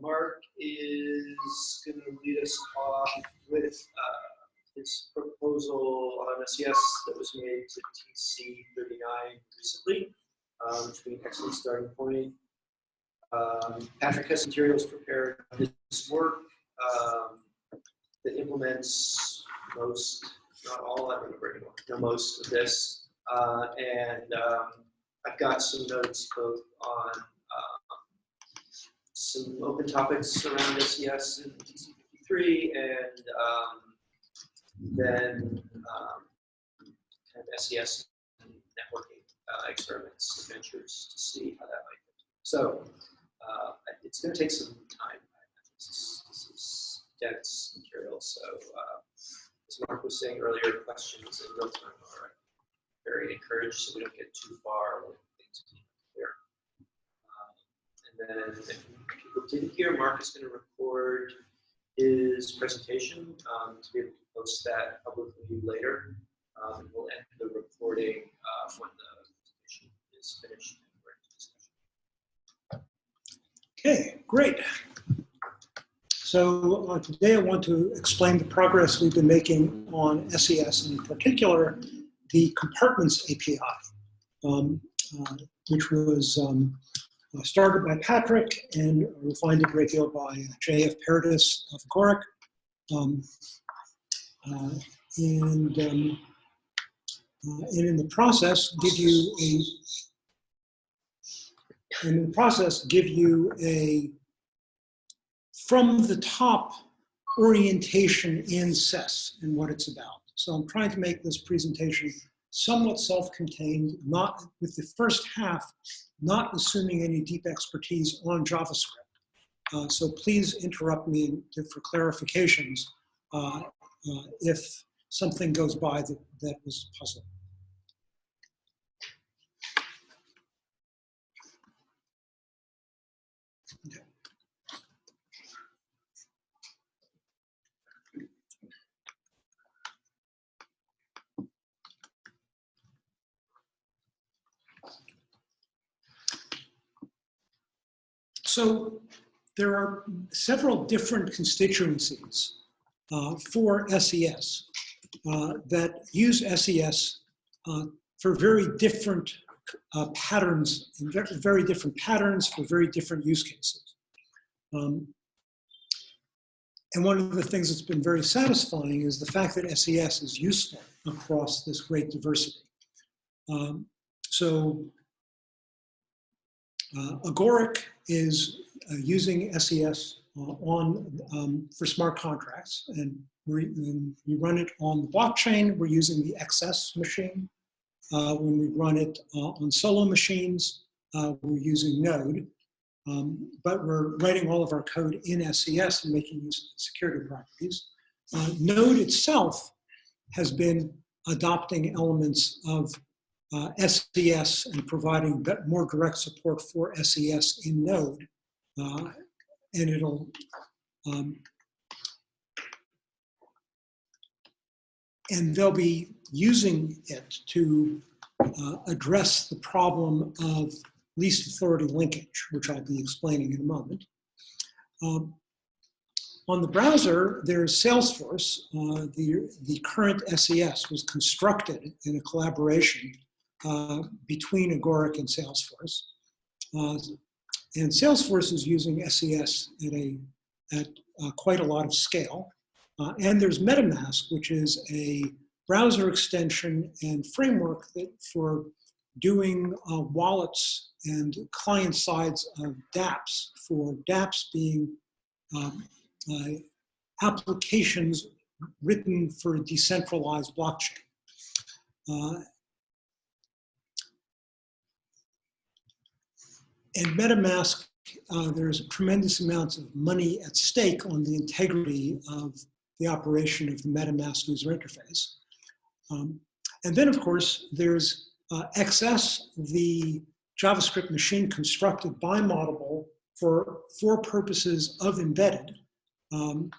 Mark is going to lead us off with uh, his proposal on SES that was made to TC39 recently, um, which would be an excellent starting point. Um, Patrick has materials prepared his work um, that implements most, not all, I don't remember anymore, no, most of this. Uh, and um, I've got some notes both on some open topics around SES and TC53 and um, then um, kind of SES and networking uh, experiments, adventures to see how that might go. So uh, it's going to take some time. This is, this is dense material, so uh, as Mark was saying earlier, questions in real time are very encouraged so we don't get too far with things being then if people didn't hear, Mark is going to record his presentation um, to be able to post that publicly later. Um, and we'll end the recording uh, when the presentation is finished. Okay, great. So uh, today I want to explain the progress we've been making on SES, and in particular, the compartments API, um, uh, which was um, uh, started by Patrick and refined a great deal by J.F. Paradis of Agoric. Um, uh, and, um, uh, and in the process, give you a and in the process give you a from the top orientation in SES and what it's about. So I'm trying to make this presentation somewhat self-contained, not with the first half, not assuming any deep expertise on JavaScript. Uh, so please interrupt me for clarifications uh, uh, if something goes by that, that was puzzling. So there are several different constituencies uh, for SES uh, that use SES uh, for very different uh, patterns, very different patterns for very different use cases. Um, and one of the things that's been very satisfying is the fact that SES is useful across this great diversity. Um, so uh, Agoric is uh, using SES uh, on um, for smart contracts, and we, we run it on the blockchain. We're using the XS machine. Uh, when we run it uh, on solo machines, uh, we're using Node. Um, but we're writing all of our code in SES and making use of security properties. Node itself has been adopting elements of uh, SES and providing more direct support for SES in Node. Uh, and it'll um, and they'll be using it to uh, address the problem of least authority linkage, which I'll be explaining in a moment. Um, on the browser, there's Salesforce. Uh, the, the current SES was constructed in a collaboration uh, between Agoric and Salesforce. Uh, and Salesforce is using SES at, a, at uh, quite a lot of scale. Uh, and there's MetaMask, which is a browser extension and framework that for doing uh, wallets and client sides of dApps, for dApps being um, applications written for a decentralized blockchain. Uh, and MetaMask, uh, there's a tremendous amounts of money at stake on the integrity of the operation of the MetaMask user interface. Um, and then, of course, there's uh, XS, the JavaScript machine constructed by Moddable for, for purposes of embedded. Um,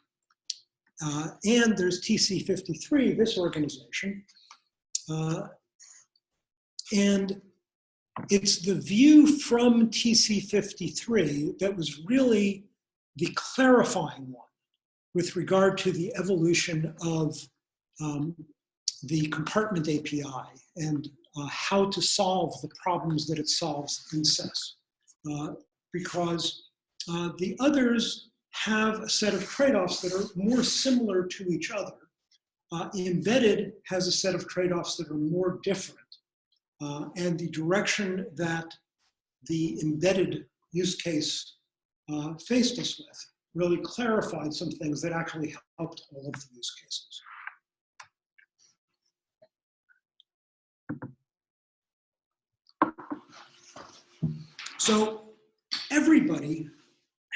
uh, and there's TC53, this organization. Uh, and it's the view from TC53 that was really the clarifying one with regard to the evolution of um, the compartment API and uh, how to solve the problems that it solves in SES. Uh, because uh, the others have a set of trade-offs that are more similar to each other. Uh, embedded has a set of trade-offs that are more different. Uh, and the direction that the embedded use case uh, faced us with really clarified some things that actually helped all of the use cases. So everybody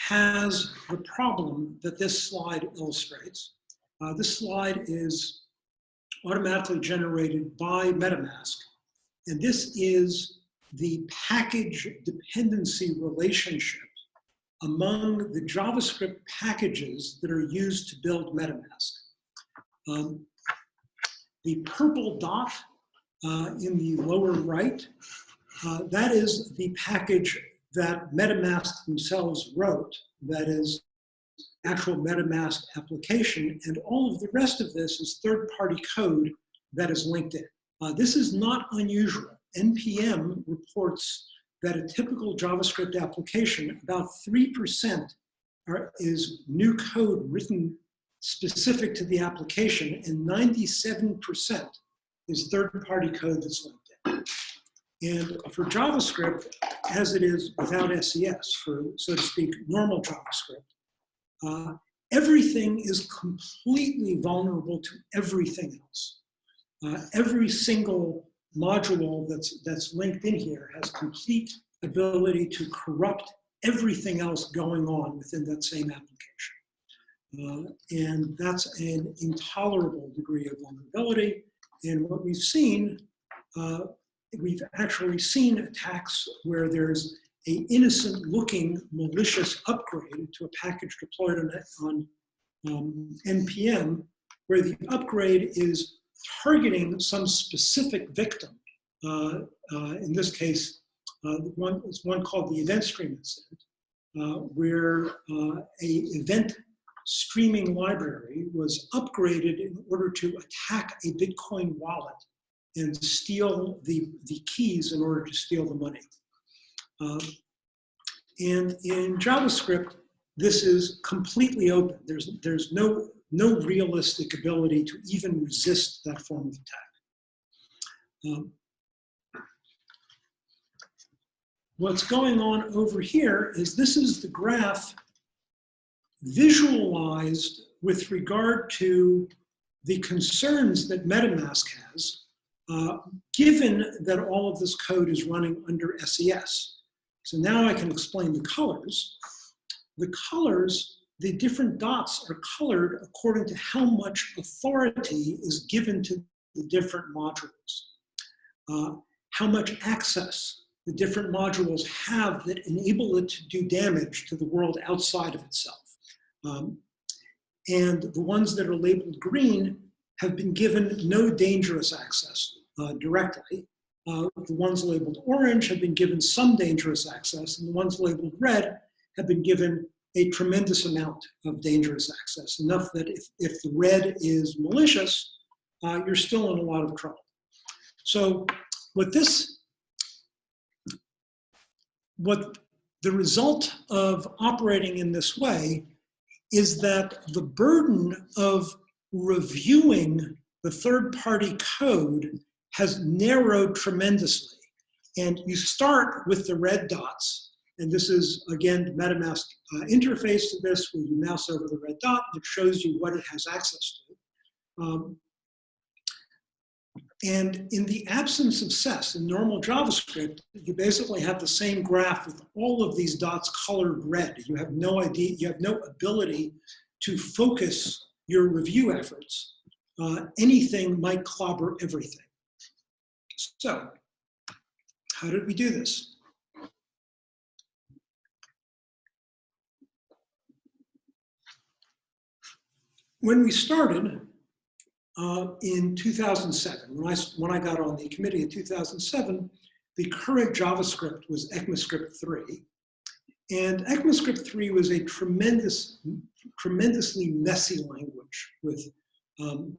has the problem that this slide illustrates. Uh, this slide is automatically generated by MetaMask. And this is the package dependency relationship among the JavaScript packages that are used to build MetaMask. Um, the purple dot uh, in the lower right, uh, that is the package that MetaMask themselves wrote, that is actual MetaMask application, and all of the rest of this is third-party code that is linked in. Uh, this is not unusual. NPM reports that a typical JavaScript application, about 3% are, is new code written specific to the application, and 97% is third-party code that's linked in. And for JavaScript, as it is without SES, for, so to speak, normal JavaScript, uh, everything is completely vulnerable to everything else. Uh, every single module that's, that's linked in here has complete ability to corrupt everything else going on within that same application. Uh, and that's an intolerable degree of vulnerability. And what we've seen, uh, we've actually seen attacks where there's a innocent looking malicious upgrade to a package deployed on, on um, NPM, where the upgrade is targeting some specific victim. Uh, uh, in this case, uh, one is one called the event stream incident, uh, where uh, a event streaming library was upgraded in order to attack a Bitcoin wallet and steal the, the keys in order to steal the money. Um, and in JavaScript, this is completely open. There's, there's no, no realistic ability to even resist that form of attack. Um, what's going on over here is this is the graph visualized with regard to the concerns that MetaMask has, uh, given that all of this code is running under SES. So now I can explain the colors. The colors, the different dots are colored according to how much authority is given to the different modules. Uh, how much access the different modules have that enable it to do damage to the world outside of itself. Um, and the ones that are labeled green have been given no dangerous access uh, directly. Uh, the ones labeled orange have been given some dangerous access, and the ones labeled red have been given a tremendous amount of dangerous access, enough that if, if the red is malicious, uh, you're still in a lot of trouble. So what this what the result of operating in this way is that the burden of reviewing the third-party code has narrowed tremendously. And you start with the red dots, and this is, again, the MetaMask uh, interface to this, where you mouse over the red dot, and it shows you what it has access to. Um, and in the absence of SES, in normal JavaScript, you basically have the same graph with all of these dots colored red. You have no idea, you have no ability to focus your review efforts. Uh, anything might clobber everything. So, how did we do this? When we started, uh, in 2007, when I, when I got on the committee in 2007, the current JavaScript was ECMAScript 3. And ECMAScript 3 was a tremendous, tremendously messy language with um,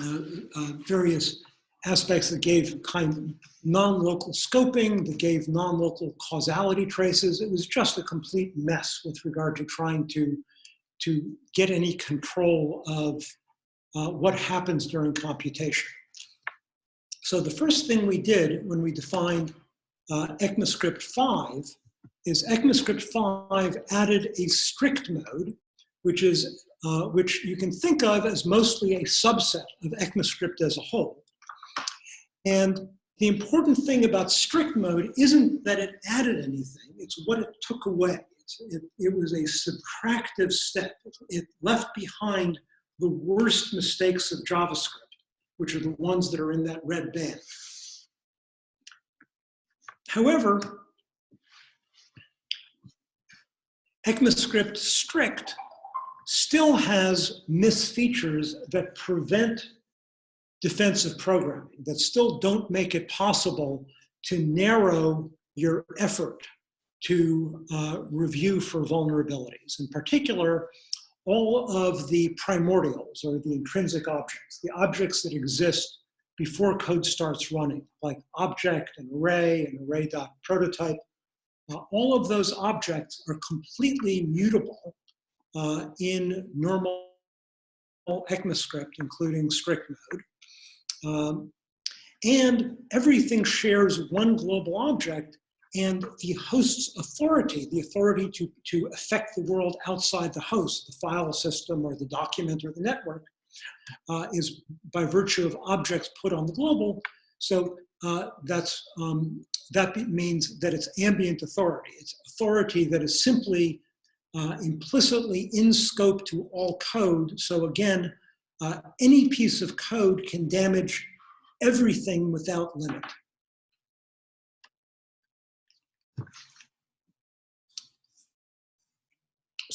uh, uh, various aspects that gave kind of non-local scoping, that gave non-local causality traces. It was just a complete mess with regard to trying to, to get any control of uh, what happens during computation. So the first thing we did when we defined uh, ECMAScript 5 is ECMAScript 5 added a strict mode, which is uh, which you can think of as mostly a subset of ECMAScript as a whole. And the important thing about strict mode isn't that it added anything, it's what it took away. It, it, was a subtractive step. It left behind the worst mistakes of JavaScript, which are the ones that are in that red band. However, ECMAScript strict still has misfeatures that prevent defensive programming, that still don't make it possible to narrow your effort to uh, review for vulnerabilities. In particular, all of the primordials or the intrinsic objects, the objects that exist before code starts running, like object and array and array.prototype, uh, all of those objects are completely mutable uh, in normal ECMAScript, including strict mode. Um, and everything shares one global object and the host's authority, the authority to, to affect the world outside the host, the file system or the document or the network, uh, is by virtue of objects put on the global. So uh, that's, um, that means that it's ambient authority. It's authority that is simply uh, implicitly in scope to all code. So again, uh, any piece of code can damage everything without limit.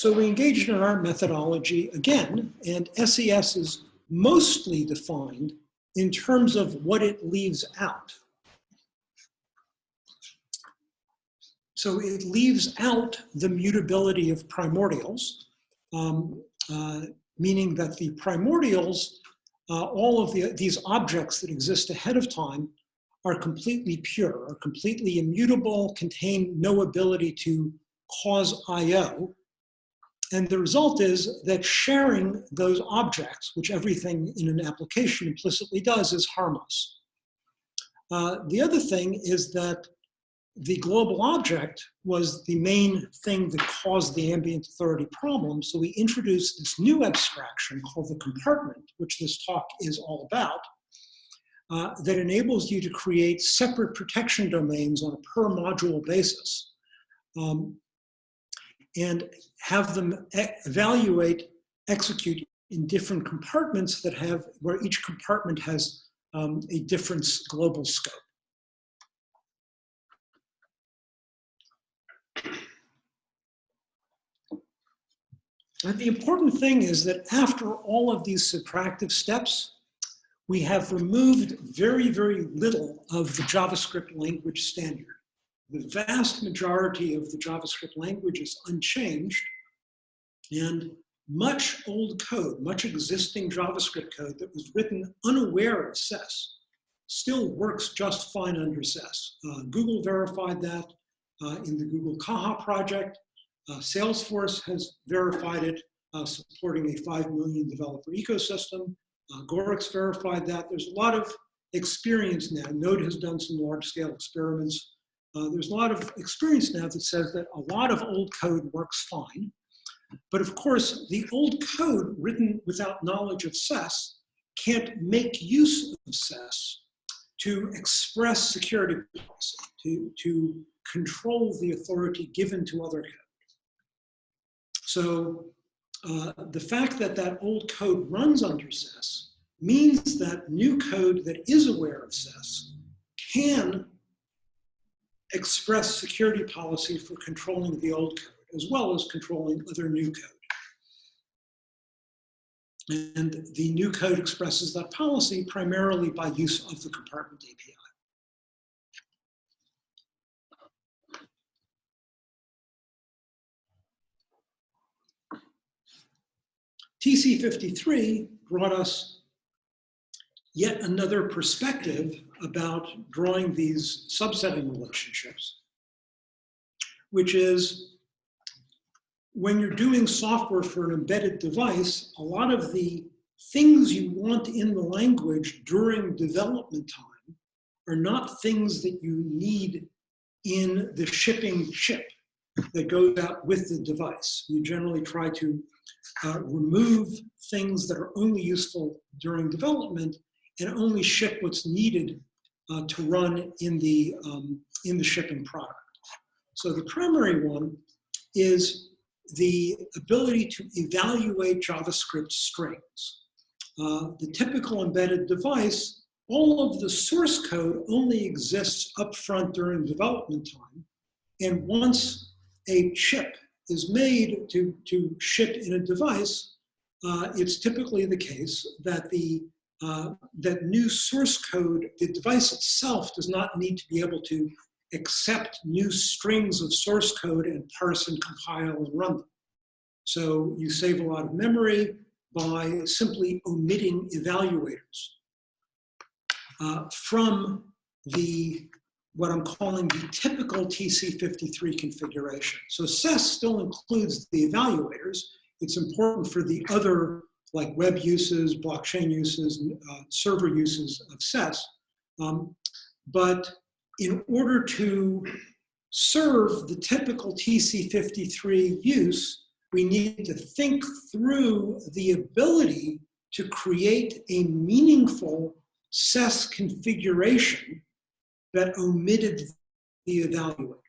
So we engaged in our methodology again, and SES is mostly defined in terms of what it leaves out. So it leaves out the mutability of primordials, um, uh, meaning that the primordials, uh, all of the, these objects that exist ahead of time are completely pure, are completely immutable, contain no ability to cause IO. And the result is that sharing those objects, which everything in an application implicitly does, is harmless. Uh, the other thing is that the global object was the main thing that caused the ambient authority problem. So we introduced this new abstraction called the compartment, which this talk is all about, uh, that enables you to create separate protection domains on a per module basis um, and have them evaluate, execute in different compartments that have, where each compartment has um, a different global scope. And the important thing is that after all of these subtractive steps, we have removed very, very little of the JavaScript language standard. The vast majority of the JavaScript language is unchanged, and much old code, much existing JavaScript code that was written unaware of SES still works just fine under SES. Uh, Google verified that uh, in the Google Caja project. Uh, Salesforce has verified it, uh, supporting a 5 million developer ecosystem. Uh, Gorix verified that. There's a lot of experience now. Node has done some large scale experiments. Uh, there's a lot of experience now that says that a lot of old code works fine. But of course, the old code written without knowledge of SES can't make use of SES to express security policy, to, to control the authority given to other code. So uh, the fact that that old code runs under SES means that new code that is aware of SES can express security policy for controlling the old code, as well as controlling other new code. And the new code expresses that policy primarily by use of the compartment API. TC53 brought us yet another perspective about drawing these subsetting relationships, which is when you're doing software for an embedded device, a lot of the things you want in the language during development time are not things that you need in the shipping chip that goes out with the device. You generally try to uh, remove things that are only useful during development and only ship what's needed uh, to run in the, um, in the shipping product. So the primary one is the ability to evaluate JavaScript strings. Uh, the typical embedded device, all of the source code only exists upfront during development time. And once a chip is made to, to ship in a device, uh, it's typically the case that the uh, that new source code, the device itself does not need to be able to accept new strings of source code and parse and compile and run them. So you save a lot of memory by simply omitting evaluators uh, from the what I'm calling the typical TC53 configuration. So SES still includes the evaluators. It's important for the other like web uses, blockchain uses, uh, server uses of SES. Um, but in order to serve the typical TC53 use, we need to think through the ability to create a meaningful SES configuration that omitted the evaluators.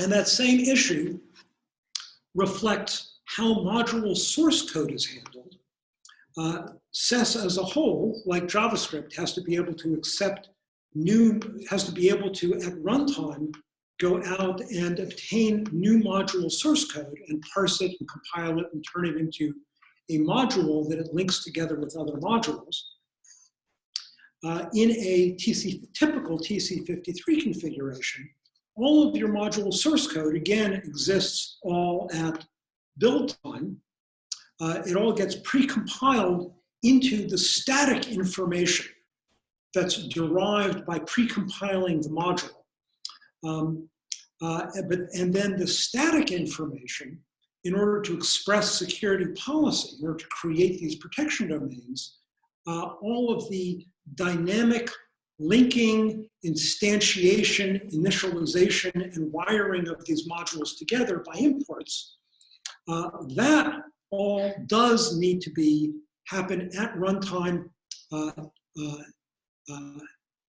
And that same issue reflects how module source code is handled. Uh, SES as a whole, like JavaScript, has to be able to accept new, has to be able to, at runtime, go out and obtain new module source code and parse it and compile it and turn it into a module that it links together with other modules. Uh, in a TC, typical TC53 configuration, all of your module source code, again, exists all at build time. Uh, it all gets pre-compiled into the static information that's derived by pre-compiling the module. Um, uh, but, and then the static information, in order to express security policy, in order to create these protection domains, uh, all of the dynamic linking, instantiation, initialization, and wiring of these modules together by imports, uh, that all does need to be happen at runtime uh, uh, uh,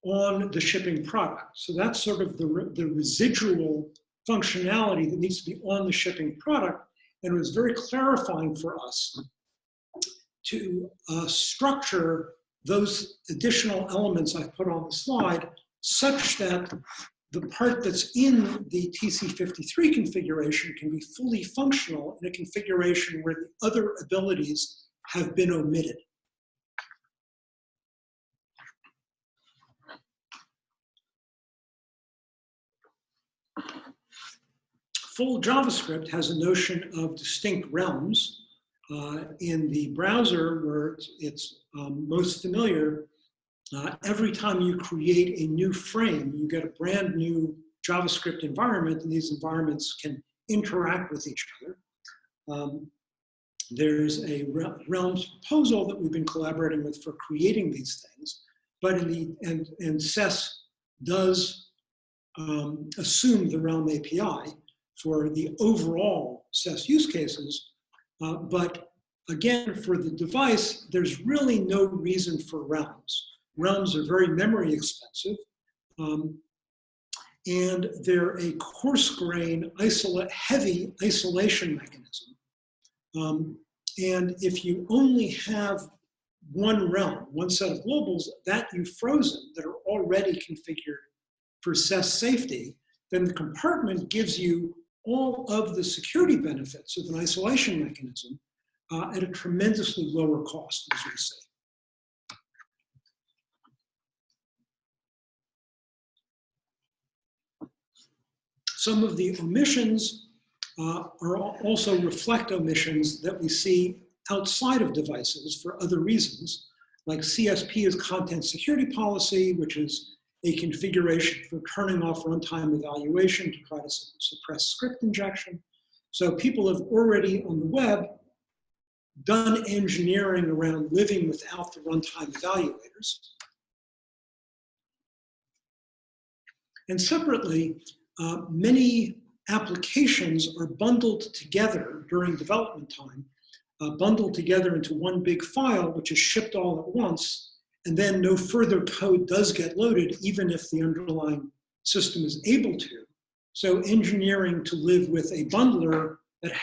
on the shipping product. So that's sort of the, the residual functionality that needs to be on the shipping product. And it was very clarifying for us to uh, structure those additional elements I've put on the slide such that the part that's in the TC53 configuration can be fully functional in a configuration where the other abilities have been omitted. Full JavaScript has a notion of distinct realms. Uh, in the browser, where it's, it's um, most familiar, uh, every time you create a new frame, you get a brand new JavaScript environment, and these environments can interact with each other. Um, there's a Realms proposal that we've been collaborating with for creating these things, but in the, and, and SES does um, assume the Realm API for the overall SES use cases, uh, but again, for the device, there's really no reason for realms. Realms are very memory expensive, um, and they're a coarse grain, heavy isolation mechanism. Um, and if you only have one realm, one set of globals that you've frozen that are already configured for SES safety, then the compartment gives you all of the security benefits of an isolation mechanism uh, at a tremendously lower cost, as we say. Some of the omissions uh, are also reflect omissions that we see outside of devices for other reasons, like CSP is content security policy, which is a configuration for turning off runtime evaluation to try to suppress script injection. So people have already on the web done engineering around living without the runtime evaluators. And separately, uh, many applications are bundled together during development time, uh, bundled together into one big file, which is shipped all at once, and then no further code does get loaded, even if the underlying system is able to. So engineering to live with a bundler that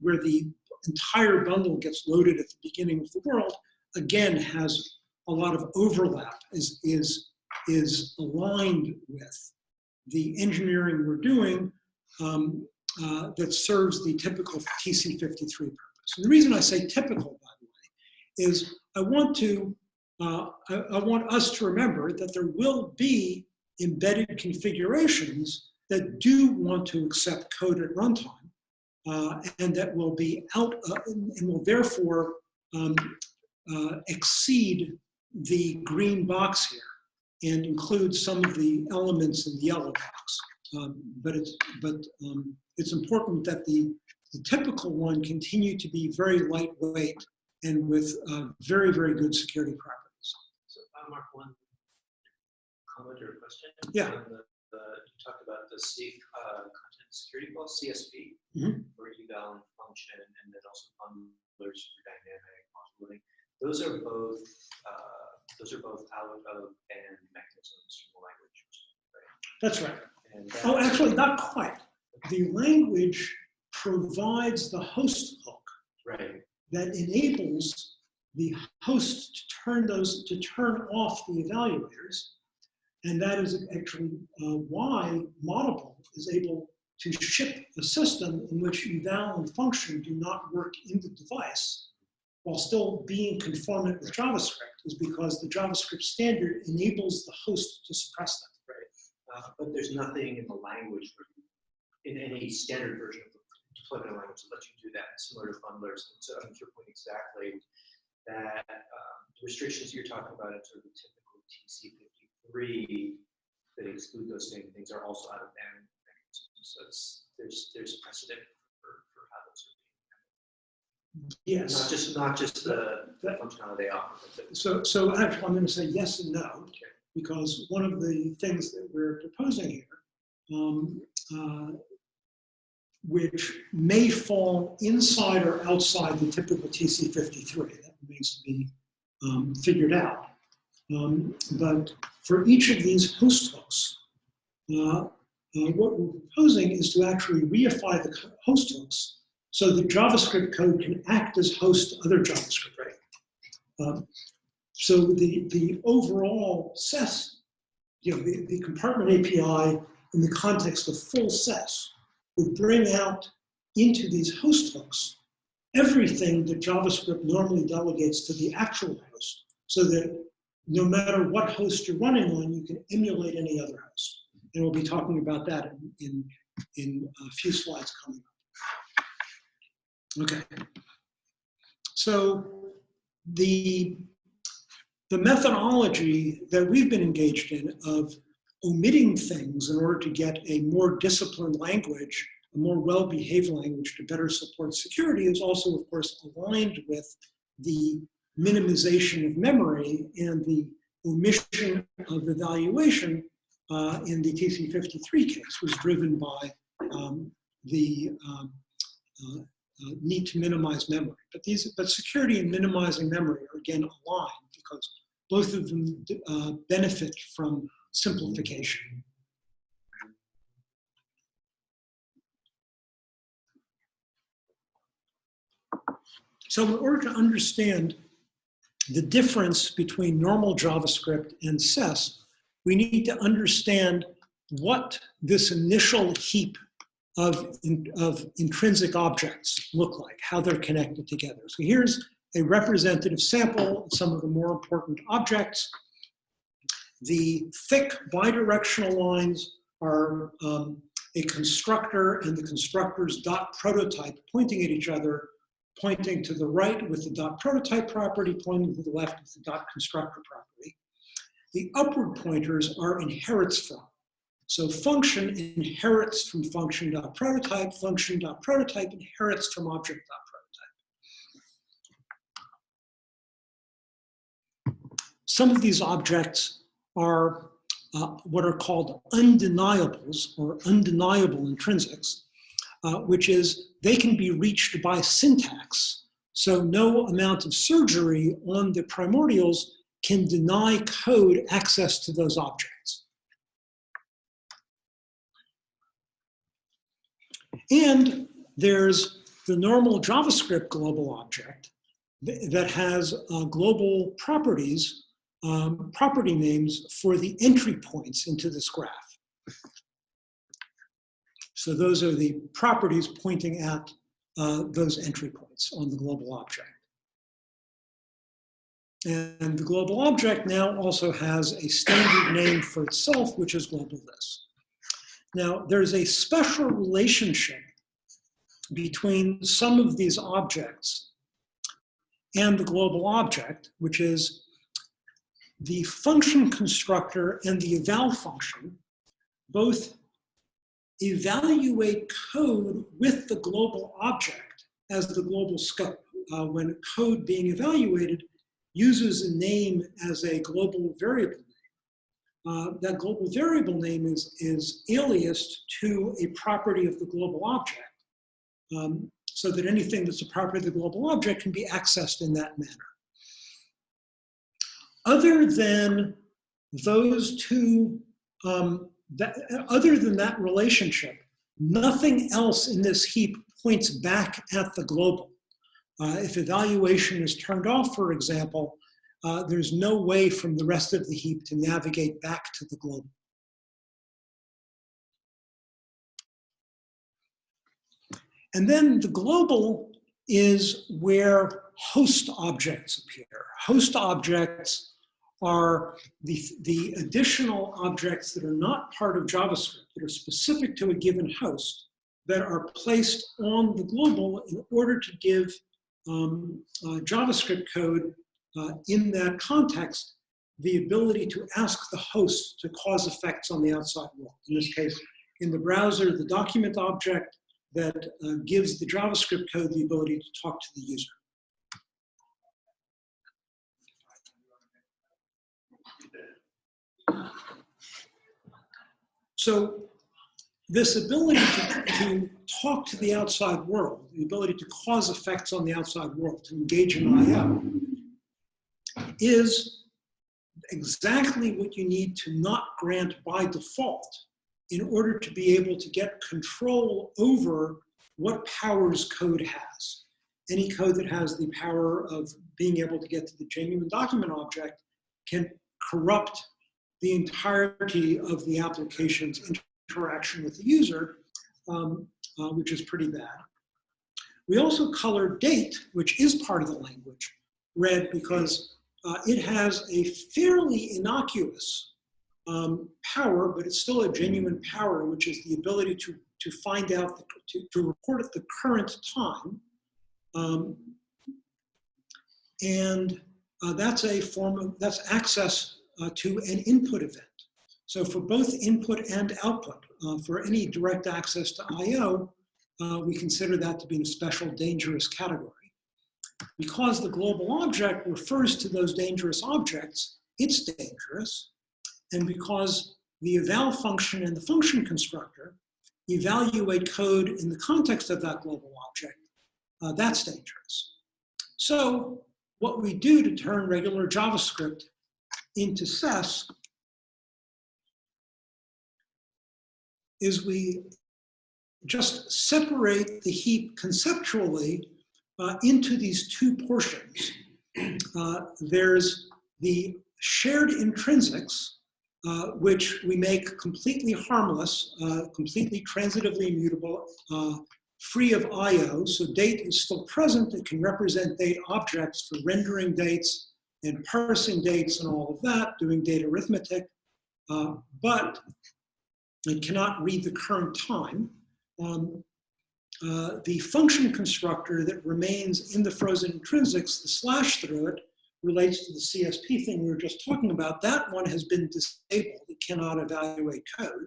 where the entire bundle gets loaded at the beginning of the world, again, has a lot of overlap, is, is, is aligned with the engineering we're doing um, uh, that serves the typical TC53 purpose. And the reason I say typical, by the way, is I want to, uh, I, I want us to remember that there will be embedded configurations that do want to accept code at runtime uh, and that will be out uh, and will therefore um, uh, exceed the green box here and includes some of the elements in the yellow box. Um, but it's but um, it's important that the, the typical one continue to be very lightweight and with uh, very very good security properties. So, uh, Mark, one comment or question? Yeah. The, the, you talked about the safe uh, content security policy, CSP, Mhm. for eval and function, and then also bundlers for dynamic modularity. Those are both, uh, those are both out of band mechanisms from the language. right? That's right. And Oh, actually, not quite. The language provides the host hook Right, that enables the host to turn those to turn off the evaluators, and that is actually uh, why Moddable is able to ship a system in which eval and function do not work in the device while still being conformant with JavaScript, is because the JavaScript standard enables the host to suppress them. uh, but there's nothing in the language, in any standard version of the deployment language that lets you do that, similar to bundlers. And so, I to your point exactly, that um, the restrictions you're talking about in sort of the typical TC53 that exclude those same things are also out of band. So there's, there's precedent for, for how those are being, not Yes. just, not just the the functionality they offer, So, so actually, I'm going to say yes and no, because one of the things that we're proposing here, um, uh, which may fall inside or outside the typical TC53, that remains to be um, figured out. Um, but for each of these host hooks, uh, uh, what we're proposing is to actually reify the host hooks so the JavaScript code can act as host to other JavaScript. Um, so the, the overall SES, you know, the, the compartment API in the context of full SES would bring out into these host hooks everything that JavaScript normally delegates to the actual host so that no matter what host you're running on, you can emulate any other host. And we'll be talking about that in, in, in a few slides coming up. Okay. So the, the methodology that we've been engaged in of omitting things in order to get a more disciplined language, a more well-behaved language to better support security is also, of course, aligned with the minimization of memory and the omission of evaluation uh, in the TC53 case was driven by um, the um, uh, uh, need to minimize memory. But these, but security and minimizing memory are again aligned because both of them uh, benefit from simplification. So in order to understand the difference between normal JavaScript and SES, we need to understand what this initial heap of, in, of intrinsic objects look like, how they're connected together. So here's a representative sample of some of the more important objects. The thick bidirectional lines are um, a constructor and the constructor's dot prototype pointing at each other, pointing to the right with the dot prototype property, pointing to the left with the dot constructor property. The upward pointers are inherits from. So function inherits from function.prototype, dot prototype, function dot prototype inherits from object.prototype. Some of these objects are uh, what are called undeniables or undeniable intrinsics, uh, which is they can be reached by syntax. So no amount of surgery on the primordials can deny code access to those objects. And there's the normal JavaScript global object that has uh, global properties um, property names for the entry points into this graph. So those are the properties pointing at uh, those entry points on the global object. And the global object now also has a standard name for itself, which is globalThis. Now, there's a special relationship between some of these objects and the global object, which is the function constructor and the eval function both evaluate code with the global object as the global scope. Uh, when code being evaluated uses a name as a global variable. Uh, that global variable name is, is aliased to a property of the global object um, so that anything that's a property of the global object can be accessed in that manner other than those two, um, that, other than that relationship, nothing else in this heap points back at the global. Uh, if evaluation is turned off, for example, uh, there's no way from the rest of the heap to navigate back to the global. And then the global is where host objects appear. Host objects are the, the additional objects that are not part of JavaScript, that are specific to a given host, that are placed on the global in order to give um, uh, JavaScript code uh, in that context the ability to ask the host to cause effects on the outside world. In this case, in the browser, the document object that uh, gives the JavaScript code the ability to talk to the user. So this ability to, to, talk to the outside world, the ability to cause effects on the outside world, to engage in I.O., is exactly what you need to not grant by default in order to be able to get control over what powers code has. Any code that has the power of being able to get to the genuine document object can corrupt the entirety of the application's interaction with the user, um, uh, which is pretty bad. We also color date, which is part of the language, red because uh, it has a fairly innocuous um, power, but it's still a genuine power, which is the ability to, to find out, the, to, to report at the current time. Um, and uh, that's a form of, that's access uh, to an input event. So for both input and output, uh, for any direct access to I.O., uh, we consider that to be a special dangerous category. Because the global object refers to those dangerous objects, it's dangerous. And because the eval function and the function constructor evaluate code in the context of that global object, uh, that's dangerous. So what we do to turn regular JavaScript into SES is we just separate the heap conceptually uh, into these two portions. Uh, there's the shared intrinsics, uh, which we make completely harmless, uh, completely transitively immutable, uh, free of I.O. So date is still present. It can represent date objects for rendering dates and parsing dates and all of that, doing data arithmetic. Uh, but It cannot read the current time. Um, uh, the function constructor that remains in the frozen intrinsics, the slash through it, relates to the CSP thing we were just talking about. That one has been disabled. It cannot evaluate code.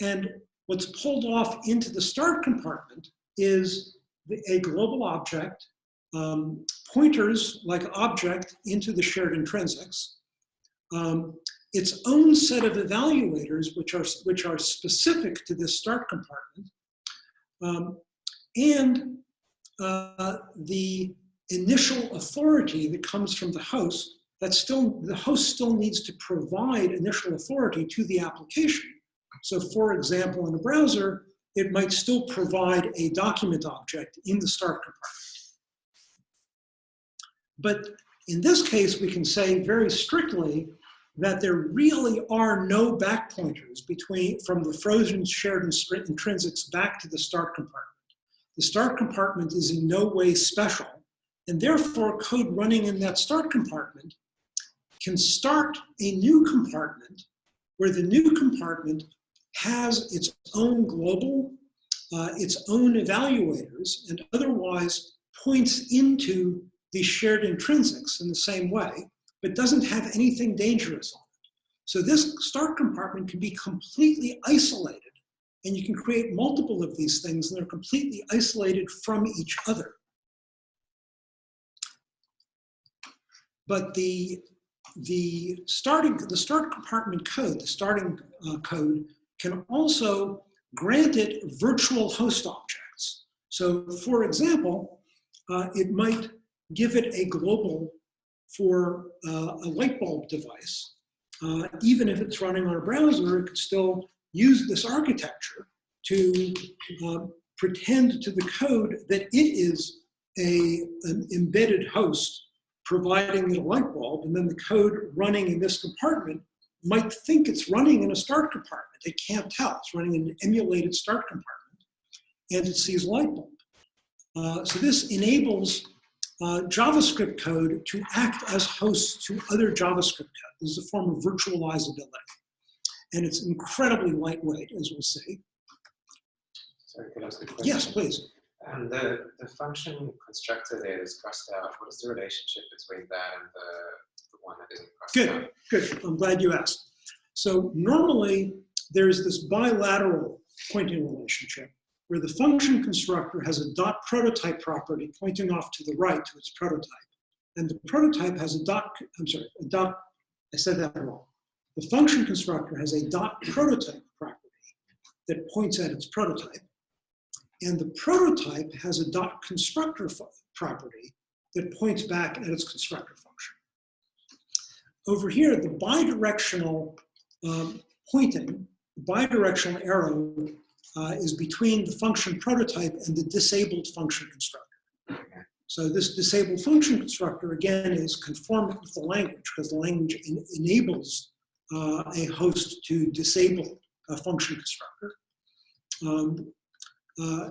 And what's pulled off into the start compartment is the, a global object, um, pointers like object into the shared intrinsics, um, its own set of evaluators, which are, which are specific to this start compartment, um, and uh, the initial authority that comes from the host, that still, the host still needs to provide initial authority to the application. So for example, in a browser, it might still provide a document object in the start compartment. But in this case, we can say very strictly that there really are no back pointers between from the frozen shared intrinsics back to the start compartment. The start compartment is in no way special, and therefore code running in that start compartment can start a new compartment where the new compartment has its own global, uh, its own evaluators, and otherwise points into the shared intrinsics in the same way but doesn't have anything dangerous on it. So this start compartment can be completely isolated and you can create multiple of these things and they're completely isolated from each other. But the, the, starting, the start compartment code, the starting uh, code, can also grant it virtual host objects. So for example, uh, it might give it a global for uh, a light bulb device, uh, even if it's running on a browser, it could still use this architecture to uh, pretend to the code that it is a, an embedded host providing a light bulb, and then the code running in this compartment might think it's running in a start compartment. It can't tell. It's running in an emulated start compartment, and it sees light bulb. Uh, so this enables uh, JavaScript code to act as hosts to other JavaScript code. This is a form of virtualizability. And it's incredibly lightweight, as we'll see. Sorry, could I ask a question? Yes, please. And the, the function constructor there is crossed out. What is the relationship between that and the, the one that isn't crossed Good, out? good. I'm glad you asked. So normally, there's this bilateral pointing relationship where the function constructor has a dot prototype property pointing off to the right to its prototype. And the prototype has a dot, I'm sorry, a dot, I said that wrong. The function constructor has a dot prototype property that points at its prototype. And the prototype has a dot constructor property that points back at its constructor function. Over here, the bidirectional um, pointing, the bidirectional arrow uh, is between the function prototype and the disabled function constructor. So this disabled function constructor, again, is conformant with the language because the language en enables uh, a host to disable a function constructor. Um, uh,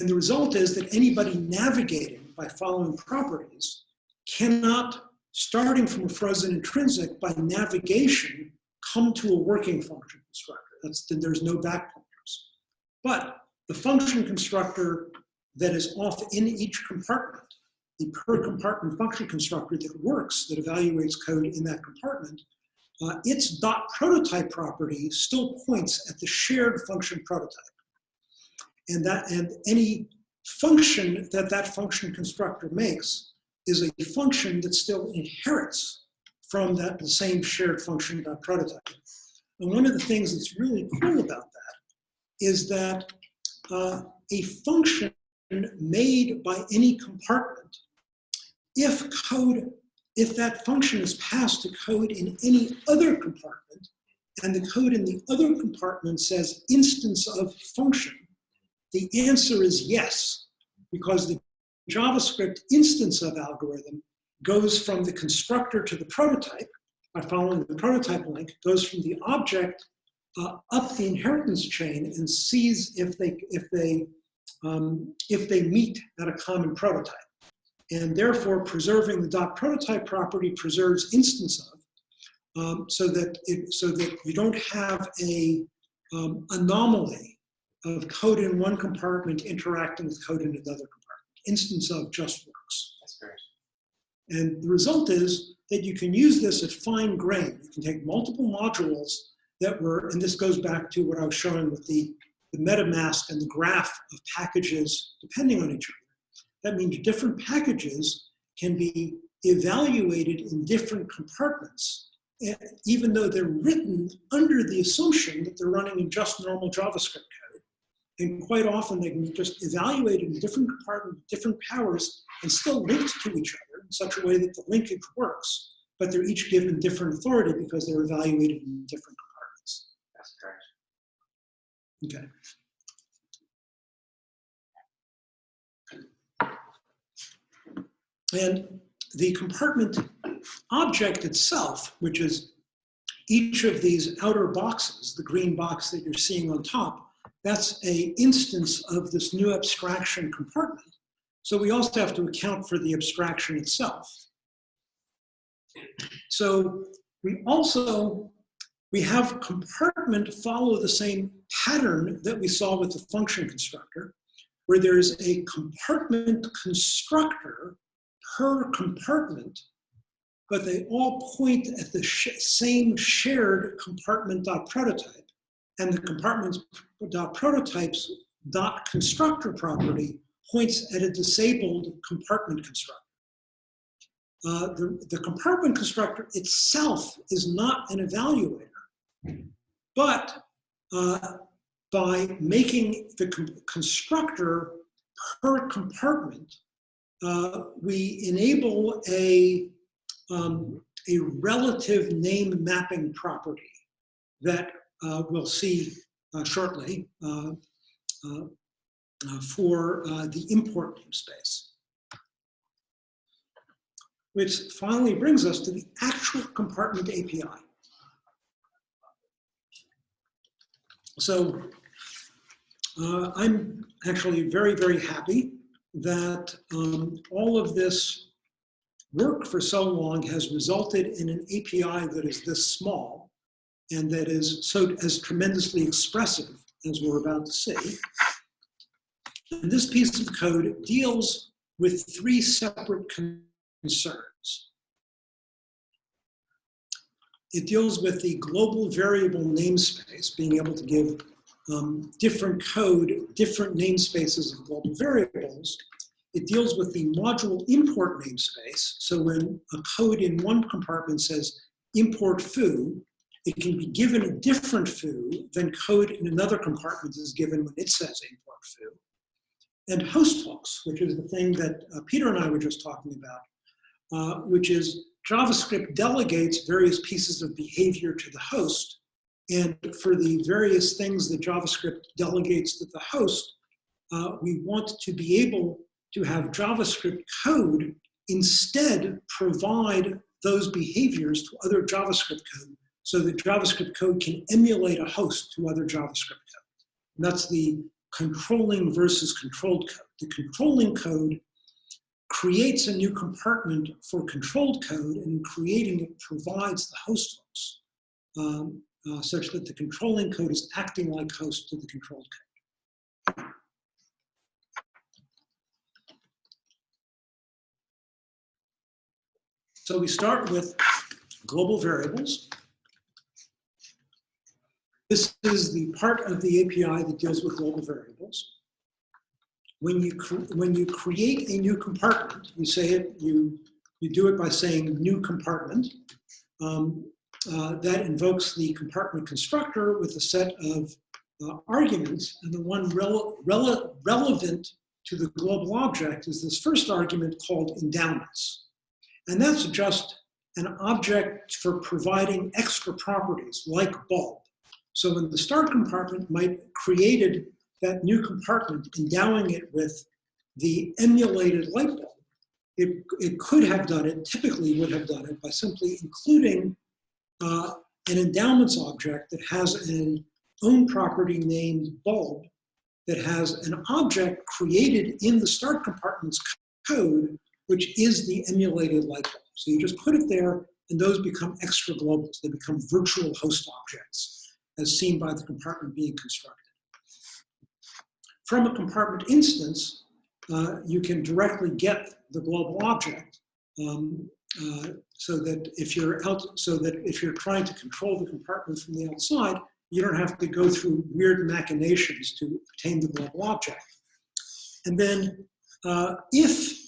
and the result is that anybody navigating by following properties cannot, starting from a frozen intrinsic, by navigation, come to a working function constructor. That's, then there's no back pointers. but the function constructor that is off in each compartment, the per compartment function constructor that works, that evaluates code in that compartment, uh, its dot prototype property still points at the shared function prototype. And that and any function that that function constructor makes is a function that still inherits from that the same shared function dot prototype. And one of the things that's really cool about that is that uh, a function made by any compartment, if code, if that function is passed to code in any other compartment, and the code in the other compartment says instance of function, the answer is yes, because the JavaScript instance of algorithm goes from the constructor to the prototype by following the prototype link, goes from the object uh, up the inheritance chain and sees if they, if, they, um, if they meet at a common prototype. And therefore, preserving the dot prototype property preserves instance of. um, so that it, so that you don't have a um, anomaly of code in one compartment interacting with code in another compartment. Instance of just works. And the result is that you can use this at fine grain. You can take multiple modules that were, and this goes back to what I was showing with the, the MetaMask and the graph of packages depending on each other. That means different packages can be evaluated in different compartments, eh, even though they're written under the assumption that they're running in just normal JavaScript code. And quite often they can be just evaluated in different compartments, different powers, and still linked to each other in such a way that the linkage works, but they're each given different authority because they're evaluated in different compartments. That's correct. Okay. And the compartment object itself, which is each of these outer boxes, the green box that you're seeing on top, that's a instance of this new abstraction compartment. So we also have to account for the abstraction itself. So we also, we have compartment follow the same pattern that we saw with the function constructor, where there's a compartment constructor per compartment, but they all point at the sh same shared compartment dot prototype. And the compartments dot prototypes dot constructor property points at a disabled compartment constructor. Uh, the, the compartment constructor itself is not an evaluator, but uh, by making the con constructor per compartment, uh, we enable a, um, a relative name mapping property that we'll see uh, shortly uh, uh, uh, for the import namespace. Which finally brings us to the actual compartment API. So I'm actually very, very happy that um, all of this work for so long has resulted in an API that is this small and that is so as tremendously expressive as we're about to see. And this piece of code deals with three separate concerns. It deals with the global variable namespace, being able to give um, different code, different namespaces of global variables. It deals with the module import namespace. So when a code in one compartment says import foo, it can be given a different foo than code in another compartment is given when it says import foo. And host hooks, which is the thing that uh, Peter and I were just talking about, uh, which is JavaScript delegates various pieces of behavior to the host. And for the various things that JavaScript delegates to the host, uh, we want to be able to have JavaScript code instead provide those behaviors to other JavaScript code so that JavaScript code can emulate a host to other JavaScript code. And that's the controlling versus controlled code. The controlling code creates a new compartment for controlled code, and in creating it provides the host hooks, um, uh, such that the controlling code is acting like host to the controlled code. So we start with global variables. This is the part of the API that deals with global variables. When you, when you create a new compartment, you say it, you, you do it by saying new compartment. Um, uh, that invokes the compartment constructor with a set of uh, arguments, and the one rele rele relevant to the global object is this first argument called endowments. And that's just an object for providing extra properties like bulb. So when the start compartment might created that new compartment, endowing it with the emulated light bulb, it, it could have done it, typically would have done it by simply including uh, an endowments object that has an own property named bulb that has an object created in the start compartment's code, which is the emulated light bulb. So you just put it there and those become extra globals. They become virtual host objects, as seen by the compartment being constructed. From a compartment instance, uh, you can directly get the global object um, uh, so that if you're out, so that if you're trying to control the compartment from the outside, you don't have to go through weird machinations to obtain the global object. And then uh, if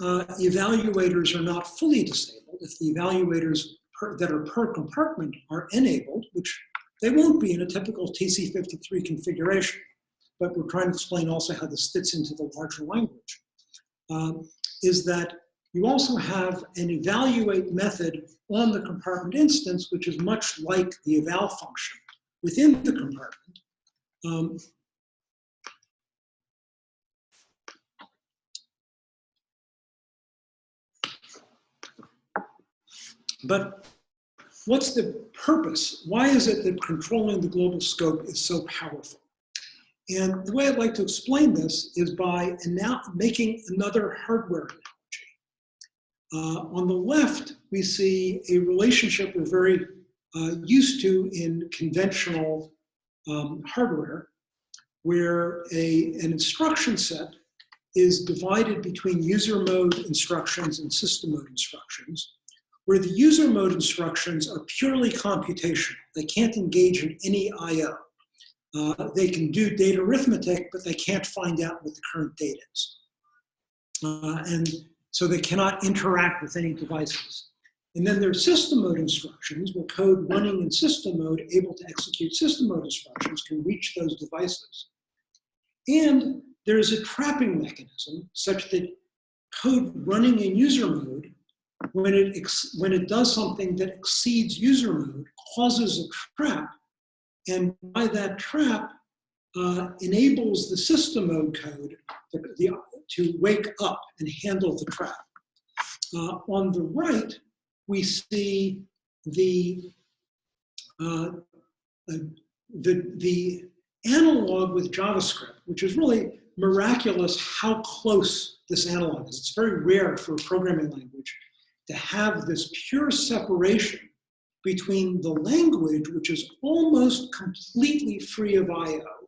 uh, evaluators are not fully disabled, if the evaluators per, that are per compartment are enabled, which they won't be in a typical TC53 configuration, but we're trying to explain also how this fits into the larger language, um, is that you also have an evaluate method on the compartment instance, which is much like the eval function within the compartment. Um, but what's the purpose? Why is it that controlling the global scope is so powerful? And the way I'd like to explain this is by making another hardware analogy. Uh, on the left, we see a relationship we're very uh, used to in conventional um, hardware, where a, an instruction set is divided between user mode instructions and system mode instructions, where the user mode instructions are purely computational. They can't engage in any I.O. Uh, they can do data arithmetic, but they can't find out what the current date is. Uh, and so they cannot interact with any devices. And then there's system mode instructions where code running in system mode able to execute system mode instructions can reach those devices. And there's a trapping mechanism such that code running in user mode, when it, when it does something that exceeds user mode, causes a trap. And by that trap, uh, enables the system mode code the, the, to wake up and handle the trap. Uh, on the right, we see the, uh, the, the analog with JavaScript, which is really miraculous how close this analog is. It's very rare for a programming language to have this pure separation between the language, which is almost completely free of I.O.,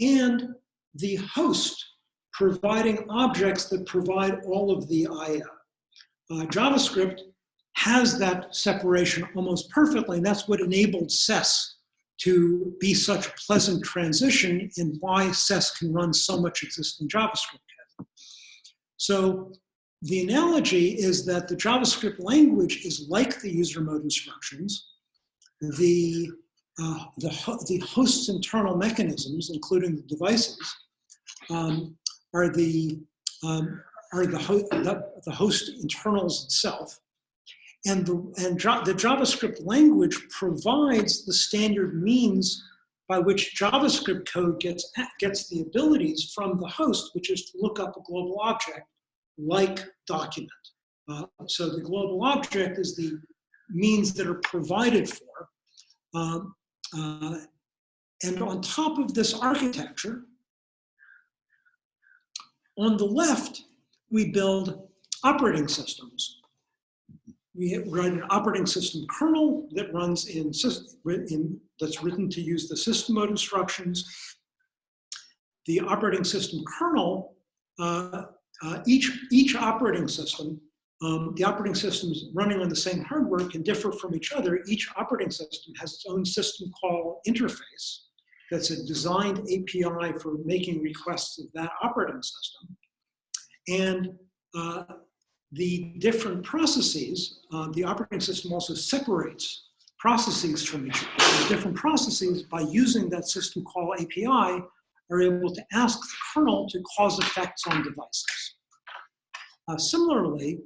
and the host providing objects that provide all of the I.O. Uh, JavaScript has that separation almost perfectly, and that's what enabled SES to be such a pleasant transition and why SES can run so much existing JavaScript. So the analogy is that the JavaScript language is like the user mode instructions. The, uh, the, the host's internal mechanisms, including the devices, um, are the um, are the, ho the, the host internals itself. And, the, and the JavaScript language provides the standard means by which JavaScript code gets, gets the abilities from the host, which is to look up a global object like document. Uh, so the global object is the means that are provided for. Um, uh, and on top of this architecture, on the left, we build operating systems we write an operating system kernel that runs in, in, that's written to use the system mode instructions. The operating system kernel, uh, uh, each, each operating system, um, the operating systems running on the same hardware can differ from each other. Each operating system has its own system call interface that's a designed API for making requests of that operating system. And uh, the different processes, uh, the operating system also separates processes from each other. The different processes, by using that system call API, are able to ask the kernel to cause effects on devices. Uh, similarly,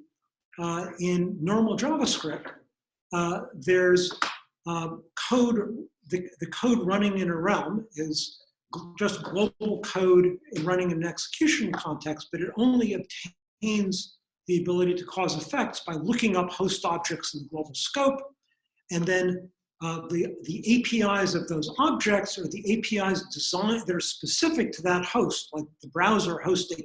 uh, in normal JavaScript, uh, there's uh, code, the, the code running in a realm is just global code running in an execution context, but it only obtains the ability to cause effects by looking up host objects in the global scope, and then uh, the, the APIs of those objects or the APIs designed that are specific to that host, like the browser host APIs,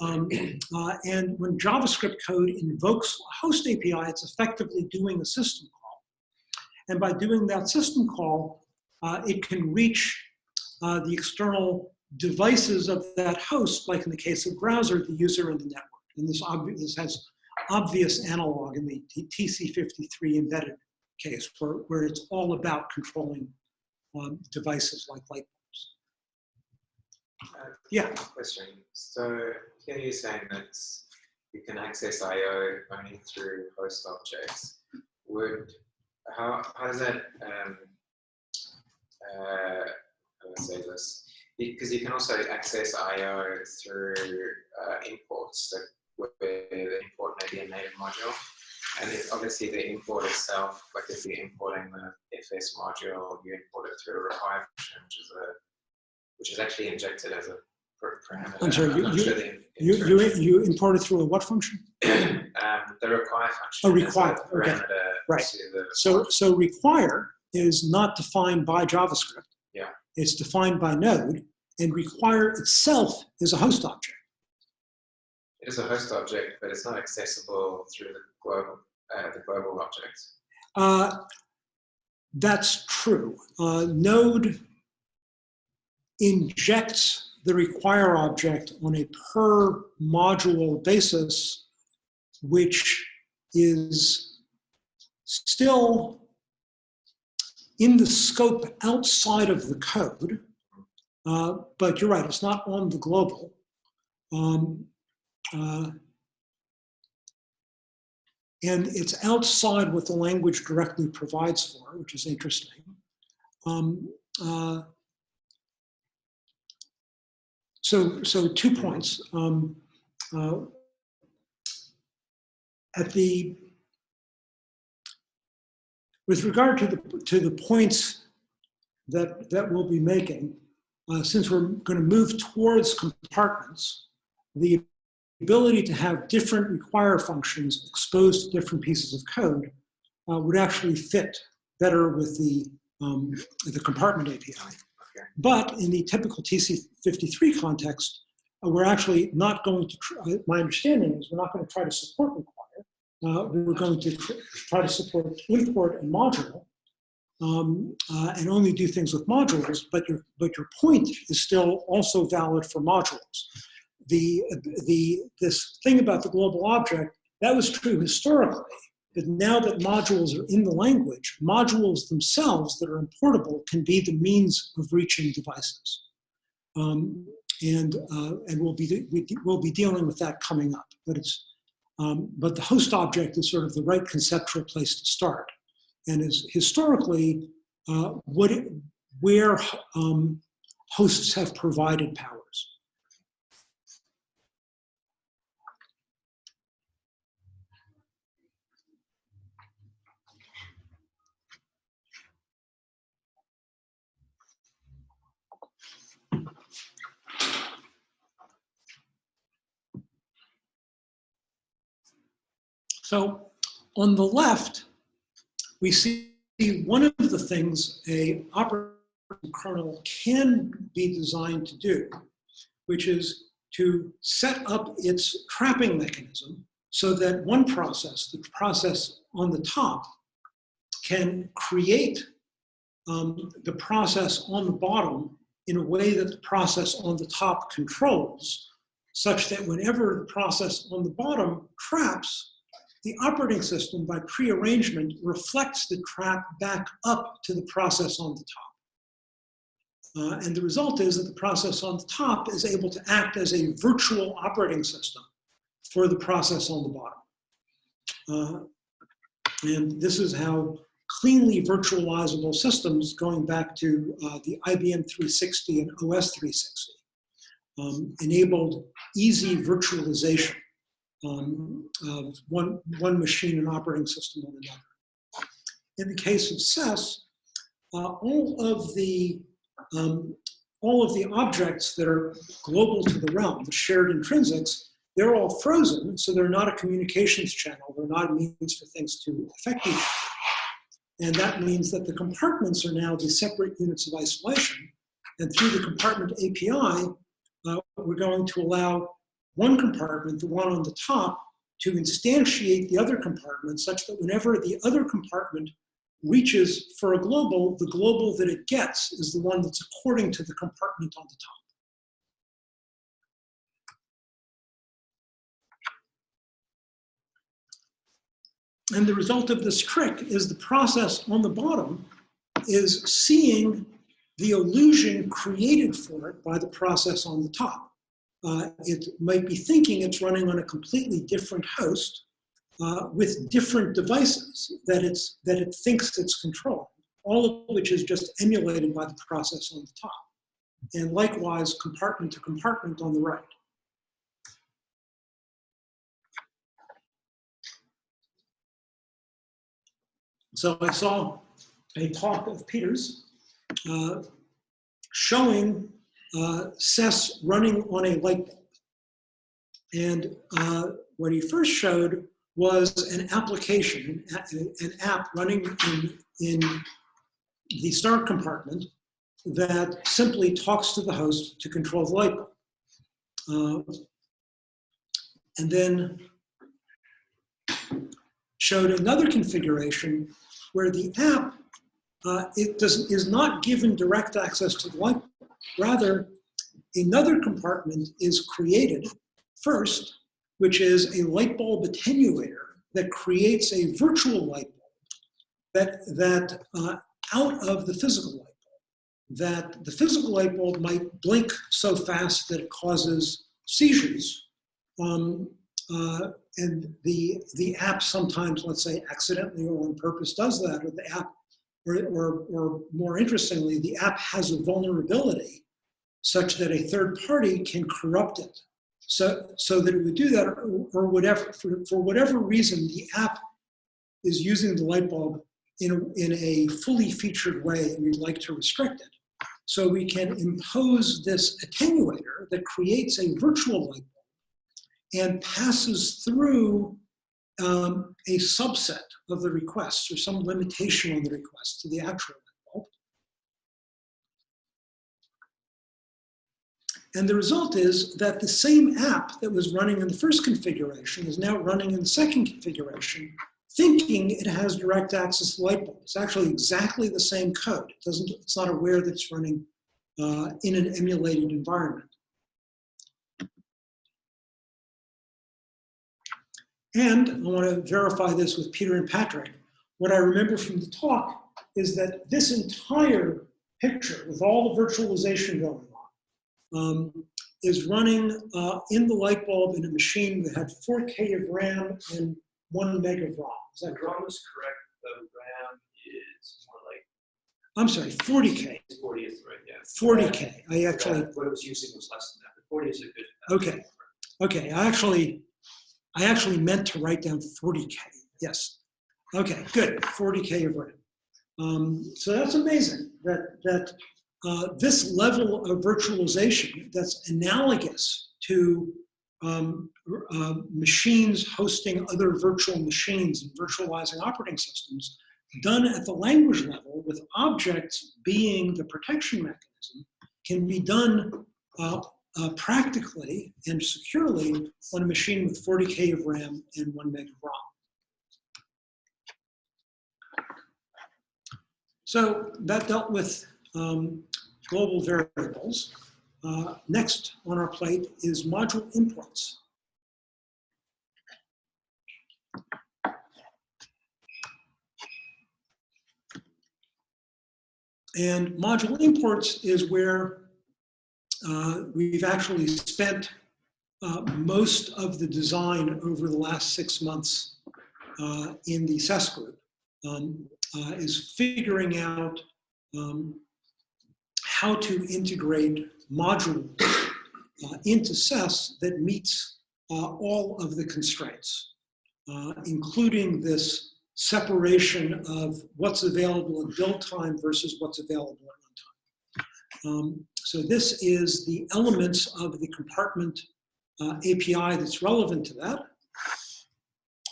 Um, uh, and when JavaScript code invokes a host API, it's effectively doing a system call. And by doing that system call, uh, it can reach uh, the external devices of that host, like in the case of browser, the user and the network. And this, this has obvious analog in the TC53 embedded case, where, where it's all about controlling um, devices like light bulbs. Uh, Yeah. Question. So here you're saying that you can access I/O only through host objects. Would how how does that um, uh, how do I say this? Because you can also access I/O through uh, imports that where the import may be a native module. And obviously the import itself, like if you're importing the FS module, you import it through a require function, which is a which is actually injected as a par- parameter. I'm sorry, you- you- You, you, you import it through a what function? um, the require function Oh, a require, okay. Right. So, so require is not defined by JavaScript. Yeah. It's defined by node, and require itself is a host object. it is a host object, but it's not accessible through the global uh, the global objects. Uh, that's true. Uh, node injects the require object on a per module basis, which is still in the scope outside of the code. Uh, but you're right, it's not on the global. Um, uh, and it's outside what the language directly provides for, which is interesting. Um, uh, so, so two points. Um, uh, at the with regard to the to the points that that we'll be making, uh, since we're going to move towards compartments, the ability to have different require functions exposed to different pieces of code uh, would actually fit better with the, um, the compartment API. But in the typical TC53 context, uh, we're actually not going to, uh, my understanding is we're not going to try to support require. Uh, we're going to tr- try to support import and module um, uh, and only do things with modules, but your, but your point is still also valid for modules the, the, this thing about the global object, that was true historically. But now that modules are in the language, modules themselves that are importable can be the means of reaching devices. Um, and uh, and we'll be, we, we'll be dealing with that coming up. But, it's, um, but the host object is sort of the right conceptual place to start. And is historically uh, what it, where um, hosts have provided powers. So on the left, we see one of the things a operating kernel can be designed to do, which is to set up its trapping mechanism so that one process, the process on the top, can create um, the process on the bottom in a way that the process on the top controls, such that whenever the process on the bottom traps, the operating system, by prearrangement, reflects the trap back up to the process on the top. Uh, and the result is that the process on the top is able to act as a virtual operating system for the process on the bottom. Uh, and this is how cleanly virtualizable systems, going back to uh, the IBM 360 and OS 360, um, enabled easy virtualization um, of one, one machine and operating system on another. In the case of SES, uh, all of the um, all of the objects that are global to the realm, the shared intrinsics, they're all frozen, so they're not a communications channel. They're not a means for things to affect each other. And that means that the compartments are now the separate units of isolation. And through the compartment API, uh, we're going to allow one compartment, the one on the top, to instantiate the other compartment such that whenever the other compartment reaches for a global, the global that it gets is the one that's according to the compartment on the top. And the result of this trick is the process on the bottom is seeing the illusion created for it by the process on the top. Uh, it might be thinking it's running on a completely different host uh, with different devices that, it's, that it thinks it's controlling, all of which is just emulated by the process on the top. And likewise, compartment to compartment on the right. So I saw a talk of Peter's uh, showing uh, SES running on a light bulb. And uh, what he first showed was an application, an app running in, in the start compartment that simply talks to the host to control the light bulb. Uh, and then showed another configuration where the app uh, it does, is not given direct access to the light bulb. Rather, another compartment is created first, which is a light bulb attenuator that creates a virtual light bulb that, that uh, out of the physical light bulb, that the physical light bulb might blink so fast that it causes seizures. Um, uh, and the, the app sometimes, let's say accidentally or on purpose does that, or the app, or, or, or more interestingly, the app has a vulnerability such that a third party can corrupt it. So, so that it would do that, or, or whatever, for, for whatever reason, the app is using the light bulb in in a fully featured way and we'd like to restrict it. So we can impose this attenuator that creates a virtual light bulb and passes through um, a subset of the requests or some limitation on the request to the actual bulb. And the result is that the same app that was running in the first configuration is now running in the second configuration, thinking it has direct access to light bulb. It's actually exactly the same code. It doesn't, it's not aware that it's running uh, in an emulated environment. And I want to verify this with Peter and Patrick. What I remember from the talk is that this entire picture with all the virtualization going on um, is running uh, in the light bulb in a machine that had 4K of RAM and one meg of ROM. Is that correct? ROM is correct, the RAM is more like I'm sorry, 40K. 40 is right, yeah. 40K. I actually, What it was using was less than that, but 40 is a good. Okay. okay, I actually, I actually meant to write down 40K. Yes. Okay, good. 40K of RAM. Um, so that's amazing that, that uh, this level of virtualization that's analogous to um, uh, machines hosting other virtual machines and virtualizing operating systems done at the language level with objects being the protection mechanism can be done uh, uh, practically and securely on a machine with 40K of RAM and one meg of ROM. So that dealt with um, global variables. Uh, next on our plate is module imports. And module imports is where we've actually spent uh, most of the design over the last six months uh, in the SES group, um, uh, is figuring out um, how to integrate modules uh, into SES that meets uh, all of the constraints, including this separation of what's available in build time versus what's available at runtime. Um, so this is the elements of the compartment uh, API that's relevant to that,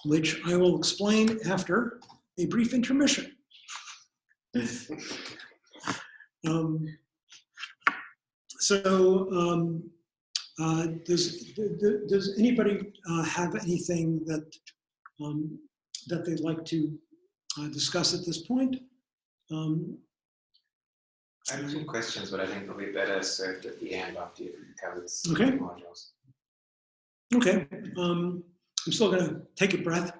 which I will explain after a brief intermission. um, so um, Uh, Does, does anybody uh, have anything that, um, that they'd like to uh, discuss at this point? I have two questions, but I think they'll be better served at the end after you've covered the Okay. modules. Okay, um, I'm still gonna take a breath.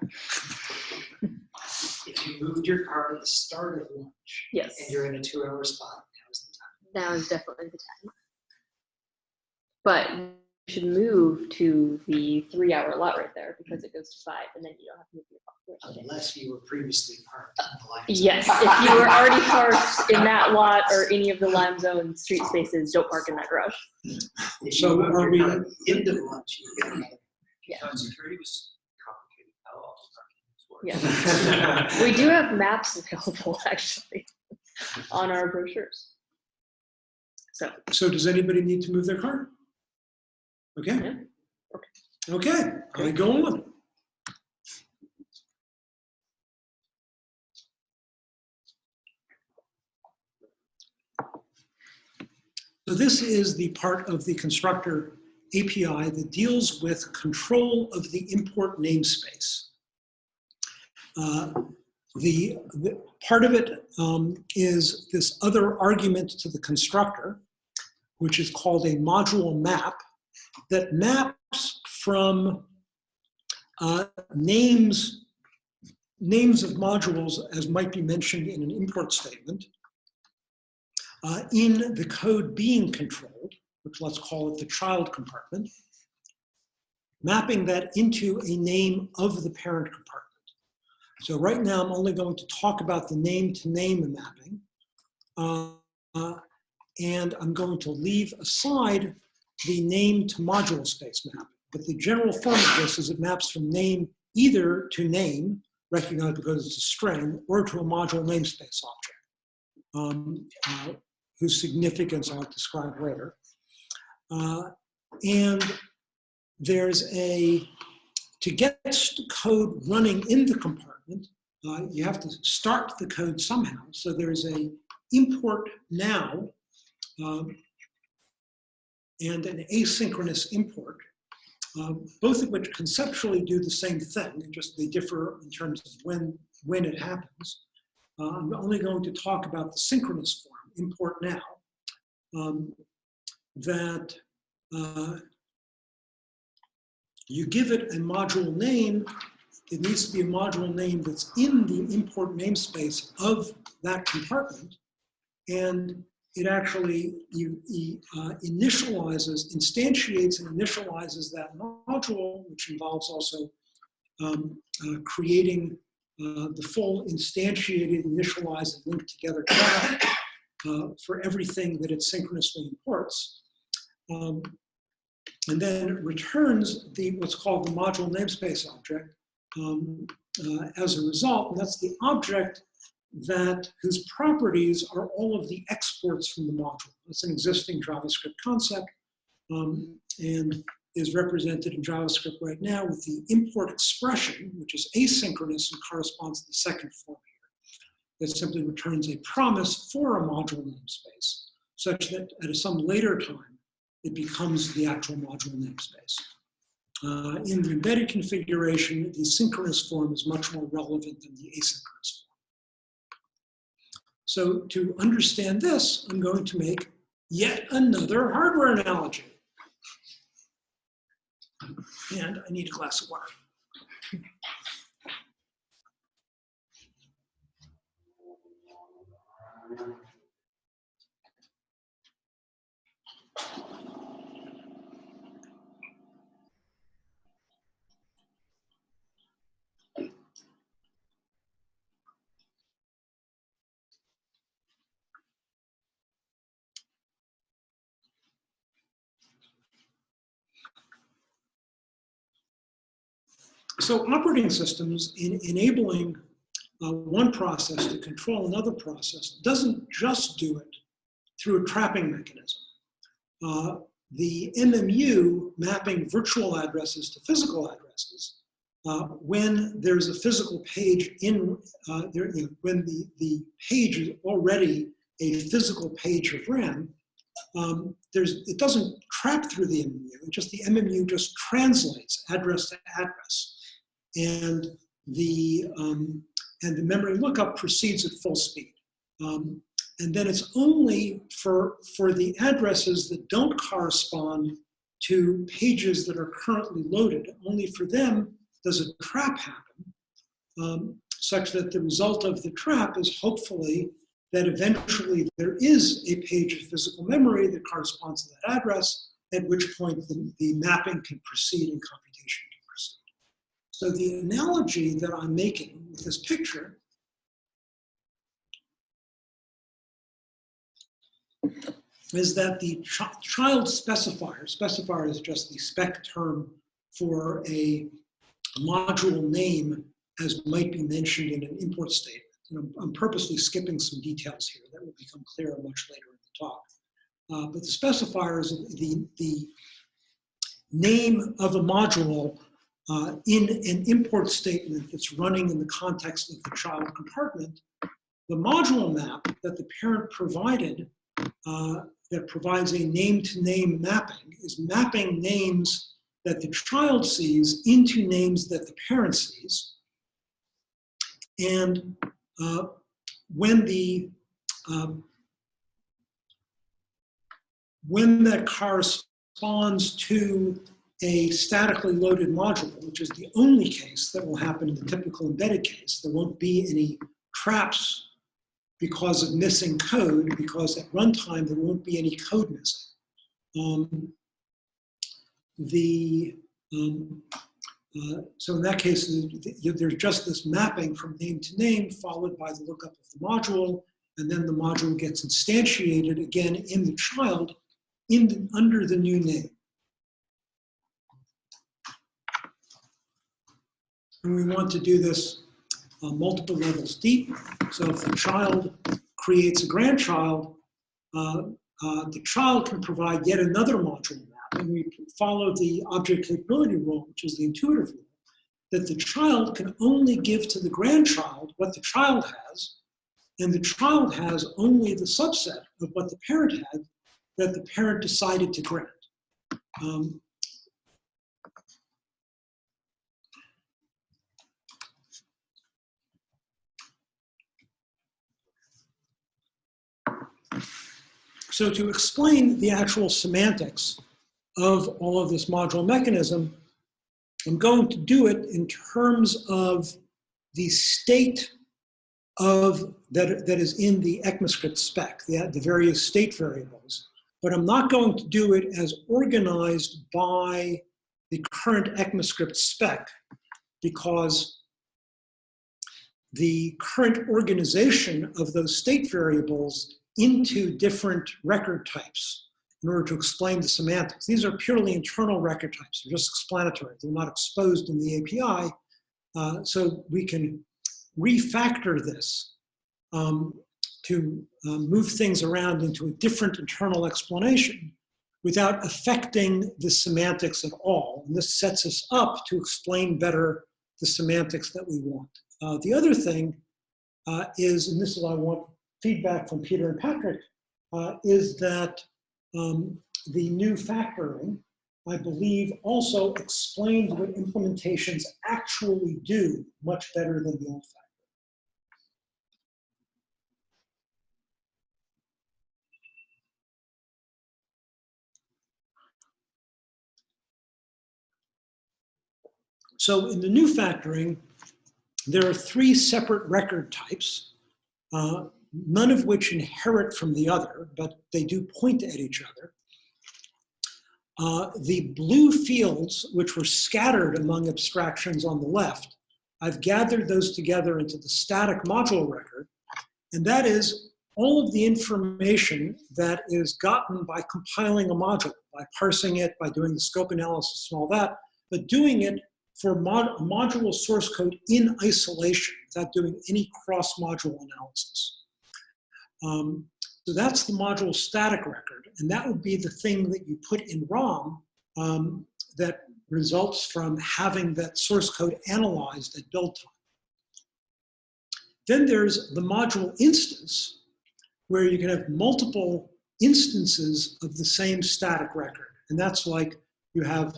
If you moved your car at the start of lunch Yes, and you're in a two-hour spot, now's the time. now is definitely the time. But you should move to the three-hour lot right there because it goes to five, and then you don't have to move your car. Unless you were previously parked on the line. Yes, if you were already parked in that lot or any of the Lime Zone street spaces, don't park in that garage. If So you moved are your we- car at the end of lunch, you get another. Yeah. Uh, Security was complicated. How all the parking was Yeah. We do have maps available actually on our brochures. So, So does anybody need to move their car? Okay. Yeah. Okay, I go on. So this is the part of the constructor API that deals with control of the import namespace. Uh, The, the part of it um, is this other argument to the constructor, which is called a module map that maps from uh, names, names of modules as might be mentioned in an import statement uh, in the code being controlled, which let's call it the child compartment, mapping that into a name of the parent compartment. So right now, I'm only going to talk about the name to name mapping. Uh, uh, and I'm going to leave aside the name to module space map. But the general form of this is it maps from name either to name, recognized because it's a string, or to a module namespace object, um, uh, whose significance I'll describe later. Uh, and there's a, to get code running in the compartment, uh, you have to start the code somehow. So there's a import now um, and an asynchronous import, uh, both of which conceptually do the same thing, just they differ in terms of when, when it happens. Uh, I'm only going to talk about the synchronous form, import now, um, that uh, you give it a module name, it needs to be a module name that's in the import namespace of that compartment, and it actually you, uh, initializes, instantiates and initializes that module, which involves also um, uh, creating uh, the full instantiated, initialized, and linked together uh, for everything that it synchronously imports. Um, and then returns the what's called the module namespace object um, uh, as a result. And that's the object that whose properties are all of the exports from the module. That's an existing JavaScript concept um, and is represented in JavaScript right now with the import expression, which is asynchronous and corresponds to the second form here, that simply returns a promise for a module namespace, such that at some later time, it becomes the actual module namespace. Uh, in the embedded configuration, the synchronous form is much more relevant than the asynchronous form. So to understand this, I'm going to make yet another hardware analogy. And I need a glass of water. So operating systems in enabling uh, one process to control another process doesn't just do it through a trapping mechanism. Uh, the MMU mapping virtual addresses to physical addresses, uh, when there's a physical page in, uh, there, you know, when the, the page is already a physical page of RAM, um, there's, it doesn't trap through the MMU, it just the MMU just translates address to address. And the, um, and the memory lookup proceeds at full speed. Um, and then it's only for, for the addresses that don't correspond to pages that are currently loaded, only for them does a trap happen, um, such that the result of the trap is hopefully that eventually there is a page of physical memory that corresponds to that address, at which point the, the mapping can proceed and computation. So the analogy that I'm making with this picture is that the ch child specifier, specifier is just the spec term for a module name as might be mentioned in an import statement. And I'm, I'm purposely skipping some details here that will become clearer much later in the talk. Uh, but the specifier is the, the name of a module uh, in an import statement that's running in the context of the child compartment. The module map that the parent provided uh, that provides a name-to-name mapping is mapping names that the child sees into names that the parent sees. And uh, when the um, when that corresponds to a statically loaded module, which is the only case that will happen in the typical embedded case, there won't be any traps because of missing code, because at runtime there won't be any code missing. Um, the um, uh, so in that case, there's just this mapping from name to name followed by the lookup of the module, and then the module gets instantiated again in the child in the, under the new name. And we want to do this uh, multiple levels deep. So if the child creates a grandchild, uh, uh, the child can provide yet another module map. And we follow the object capability rule, which is the intuitive rule, that the child can only give to the grandchild what the child has, and the child has only the subset of what the parent had that the parent decided to grant. Um, so to explain the actual semantics of all of this module mechanism, I'm going to do it in terms of the state of that, that is in the ECMAScript spec, the, the various state variables. But I'm not going to do it as organized by the current ECMAScript spec because the current organization of those state variables into different record types in order to explain the semantics. These are purely internal record types. They're just explanatory. They're not exposed in the API. Uh, so we can refactor this um, to uh, move things around into a different internal explanation without affecting the semantics at all. And this sets us up to explain better the semantics that we want. Uh, the other thing uh, is, and this is what I want feedback from Peter and Patrick, uh, is that um, the new factoring, I believe, also explains what implementations actually do much better than the old factoring. So in the new factoring, there are three separate record types, uh, none of which inherit from the other, but they do point at each other. Uh, the blue fields, which were scattered among abstractions on the left, I've gathered those together into the static module record, and that is all of the information that is gotten by compiling a module, by parsing it, by doing the scope analysis and all that, but doing it for mod module source code in isolation without doing any cross-module analysis. Um, so that's the module static record, and that would be the thing that you put in ROM um, that results from having that source code analyzed at build time. Then there's the module instance, where you can have multiple instances of the same static record. And that's like you have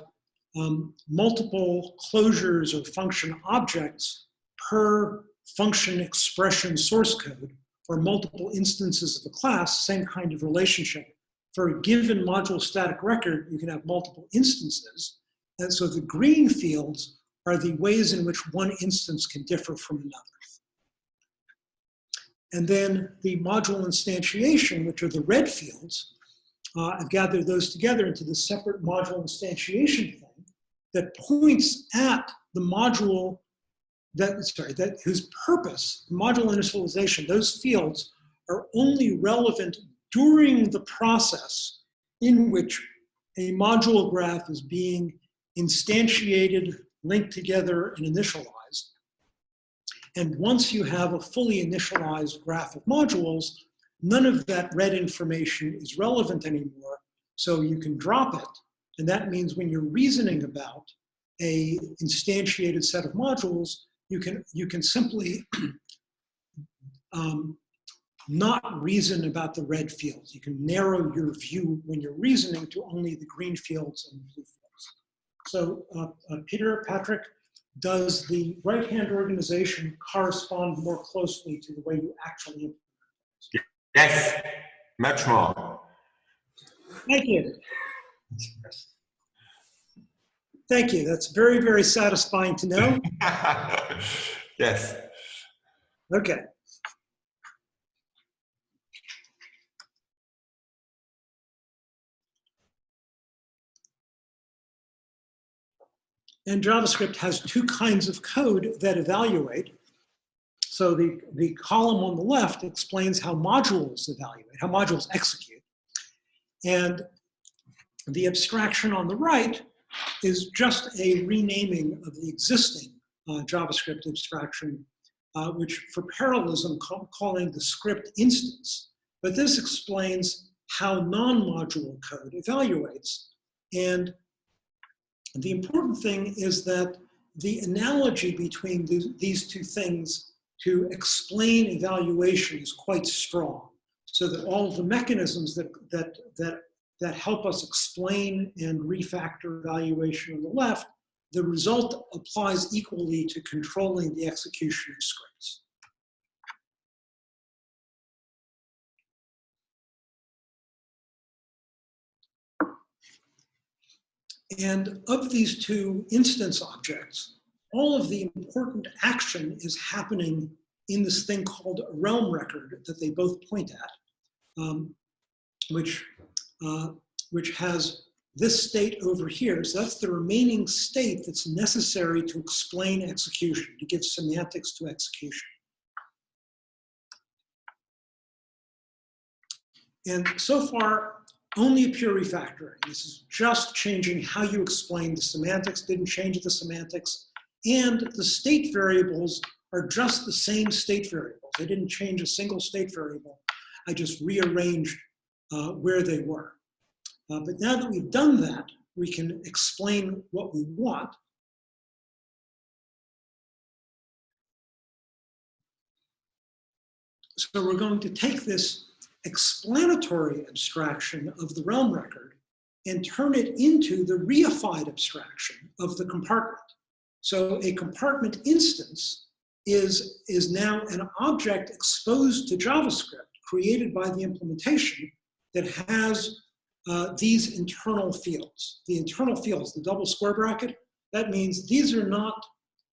um, multiple closures or function objects per function expression source code or multiple instances of a class, same kind of relationship. For a given module static record, you can have multiple instances. And so the green fields are the ways in which one instance can differ from another. And then the module instantiation, which are the red fields, uh, I've gathered those together into the separate module instantiation thing that points at the module that, sorry, that whose purpose, module initialization, those fields are only relevant during the process in which a module graph is being instantiated, linked together, and initialized. And once you have a fully initialized graph of modules, none of that red information is relevant anymore, so you can drop it. And that means when you're reasoning about a instantiated set of modules, you can, you can simply um, not reason about the red fields. You can narrow your view when you're reasoning to only the green fields and blue fields. So uh, uh, Peter, Patrick, does the right-hand organization correspond more closely to the way you actually implement it? Yes, much more. Thank you. Thank you. That's very, very satisfying to know. yes. Okay. And JavaScript has two kinds of code that evaluate. So the, the column on the left explains how modules evaluate, how modules execute. And the abstraction on the right is just a renaming of the existing uh, JavaScript abstraction, uh, which for parallelism call, calling the script instance. But this explains how non-module code evaluates. And the important thing is that the analogy between these, these two things to explain evaluation is quite strong. So that all the mechanisms that, that, that, that help us explain and refactor evaluation on the left, the result applies equally to controlling the execution of scripts. And of these two instance objects, all of the important action is happening in this thing called a realm record that they both point at, um, which, uh, which has this state over here. So that's the remaining state that's necessary to explain execution, to give semantics to execution. And so far, only a pure refactoring. This is just changing how you explain the semantics, didn't change the semantics. And the state variables are just the same state variables. I didn't change a single state variable. I just rearranged uh, where they were. Uh, but now that we've done that, we can explain what we want. So we're going to take this explanatory abstraction of the realm record and turn it into the reified abstraction of the compartment. So a compartment instance is, is now an object exposed to JavaScript created by the implementation that has uh, these internal fields. The internal fields, the double square bracket, that means these are not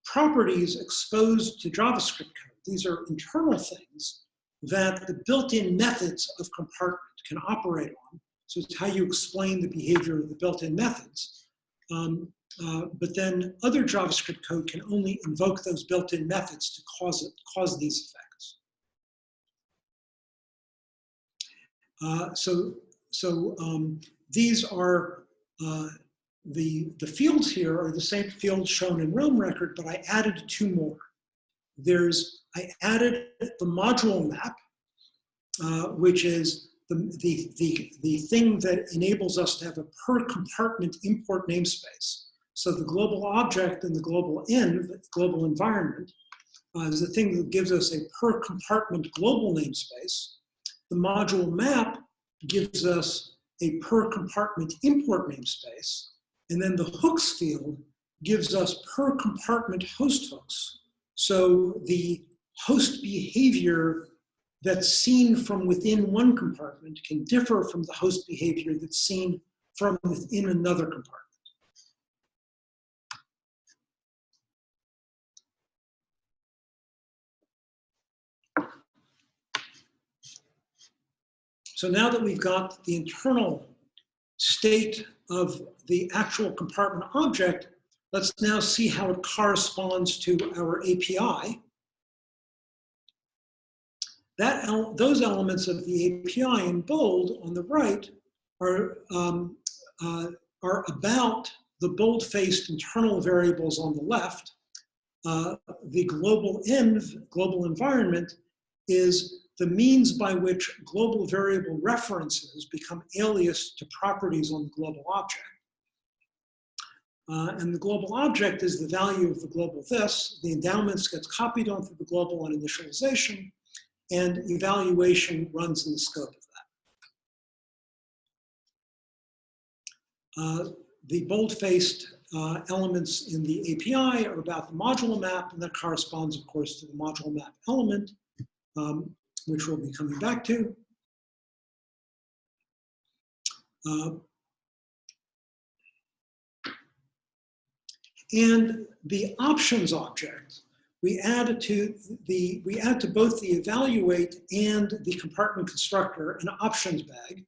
properties exposed to JavaScript code. These are internal things that the built-in methods of compartment can operate on. So it's how you explain the behavior of the built-in methods. Um, uh, but then other JavaScript code can only invoke those built-in methods to cause, it, cause these effects. Uh, so so um, these are, uh, the, the fields here are the same fields shown in Realm Record, but I added two more. There's, I added the module map, uh, which is the, the, the, the thing that enables us to have a per compartment import namespace. So the global object and the global env, global environment, uh, is the thing that gives us a per compartment global namespace. The module map gives us a per compartment import namespace. And then the hooks field gives us per compartment host hooks. So the host behavior that's seen from within one compartment can differ from the host behavior that's seen from within another compartment. So now that we've got the internal state of the actual compartment object, let's now see how it corresponds to our API. That el those elements of the API in bold on the right are, um, uh, are about the bold-faced internal variables on the left. Uh, the global env, global environment, is the means by which global variable references become alias to properties on the global object. Uh, and the global object is the value of the globalThis. The endowments gets copied onto the global on initialization, and evaluation runs in the scope of that. Uh, the bold-faced uh, elements in the API are about the module map, and that corresponds, of course, to the module map element. Um, which we'll be coming back to. Uh, and the options object, we add to the we add to both the evaluate and the compartment constructor an options bag.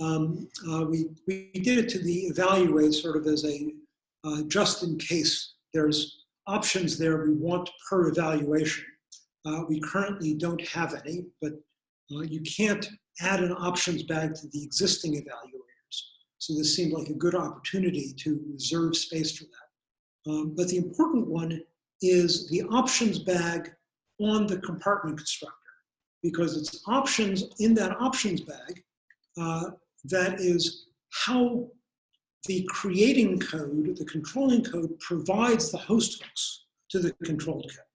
Um, uh, we, we did it to the evaluate sort of as a uh, just in case there's options there we want per evaluation. Uh, we currently don't have any, but uh, you can't add an options bag to the existing evaluators. So this seemed like a good opportunity to reserve space for that. Um, but the important one is the options bag on the compartment constructor, because it's options in that options bag uh, that is how the creating code, the controlling code, provides the host hooks to the controlled code.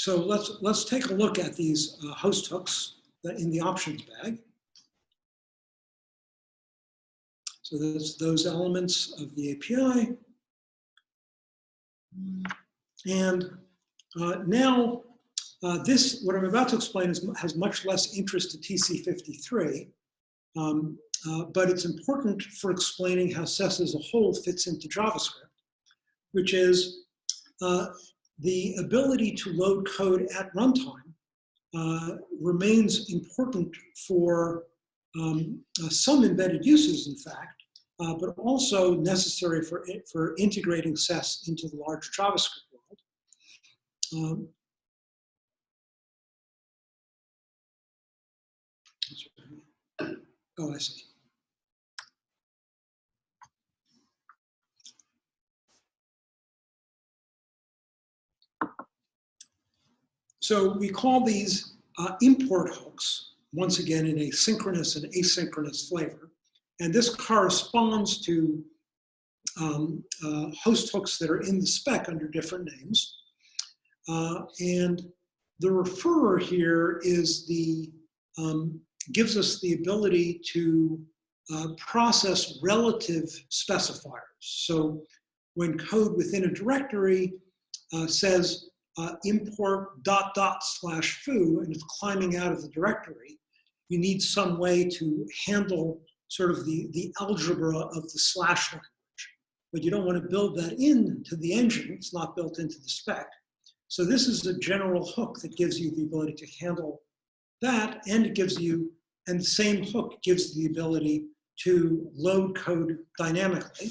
So let's, let's take a look at these uh, host hooks in the options bag. So there's those elements of the API. And uh, now uh, this, what I'm about to explain is, has much less interest to TC53, um, uh, but it's important for explaining how SES as a whole fits into JavaScript, which is uh, the ability to load code at runtime uh, remains important for um, uh, some embedded uses, in fact, uh, but also necessary for, for integrating SES into the larger JavaScript world. Um, oh, I see. So we call these uh, import hooks, once again in a synchronous and asynchronous flavor. And this corresponds to um, uh, host hooks that are in the spec under different names. Uh, and the referrer here is the, um, gives us the ability to uh, process relative specifiers. So when code within a directory uh, says uh, import dot dot slash foo and it's climbing out of the directory, you need some way to handle sort of the, the algebra of the slash language. But you don't want to build that into the engine. It's not built into the spec. So this is a general hook that gives you the ability to handle that and it gives you, and the same hook gives the ability to load code dynamically.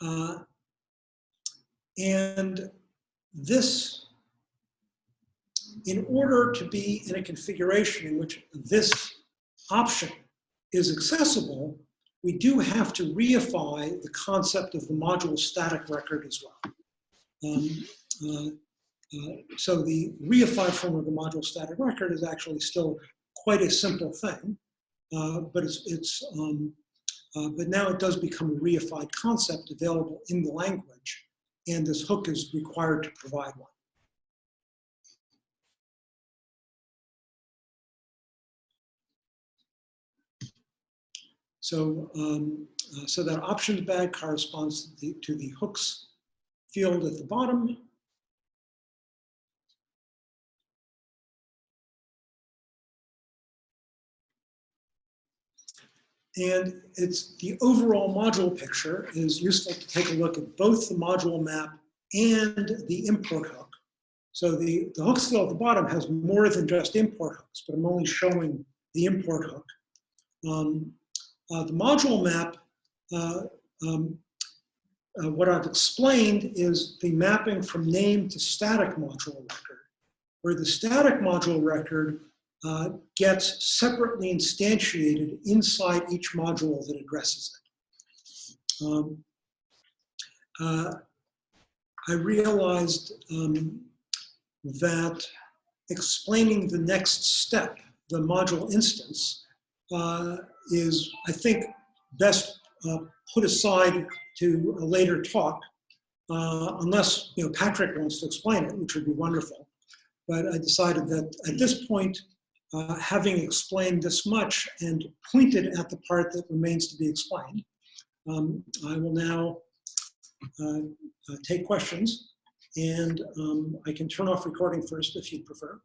Uh, and this, in order to be in a configuration in which this option is accessible, we do have to reify the concept of the module static record as well. Um, uh, uh, so the reified form of the module static record is actually still quite a simple thing. uh, but it's, it's um, uh, but now it does become a reified concept available in the language, and this hook is required to provide one. So, um, uh, so that options bag corresponds to the, to the hooks field at the bottom. And it's the overall module picture is useful to take a look at both the module map and the import hook. So the, the hook field at the bottom has more than just import hooks, but I'm only showing the import hook. Um, uh, the module map, uh, um, uh, what I've explained is the mapping from name to static module record, where the static module record uh, gets separately instantiated inside each module that addresses it. Um, uh, I realized um, that explaining the next step, the module instance, uh, is, I think, best uh, put aside to a later talk, uh, unless you know Patrick wants to explain it, which would be wonderful. But I decided that at this point, uh, having explained this much and pointed at the part that remains to be explained, um, I will now uh, uh, take questions, and um, I can turn off recording first if you prefer.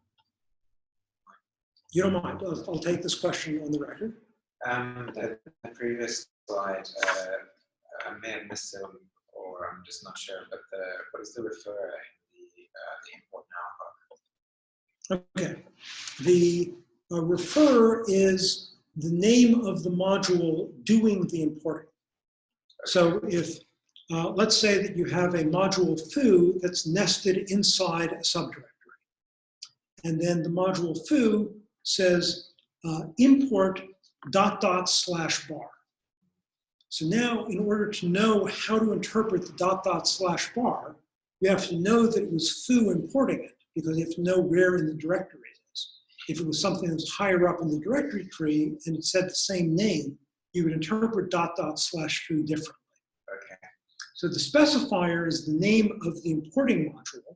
You don't mind? I'll, I'll take this question on the record. Um, the, the previous slide, uh, I may have missed it, or I'm just not sure, but the, what is the refer in the, uh, the? Okay. The uh, refer is the name of the module doing the importing. So if, uh, let's say that you have a module foo that's nested inside a subdirectory. And then the module foo says uh, import dot dot slash bar. So now in order to know how to interpret the dot dot slash bar, you have to know that it was foo importing it because you have to know where in the directory it is. If it was something that was higher up in the directory tree and it said the same name, you would interpret dot dot slash foo differently. Okay. So the specifier is the name of the importing module,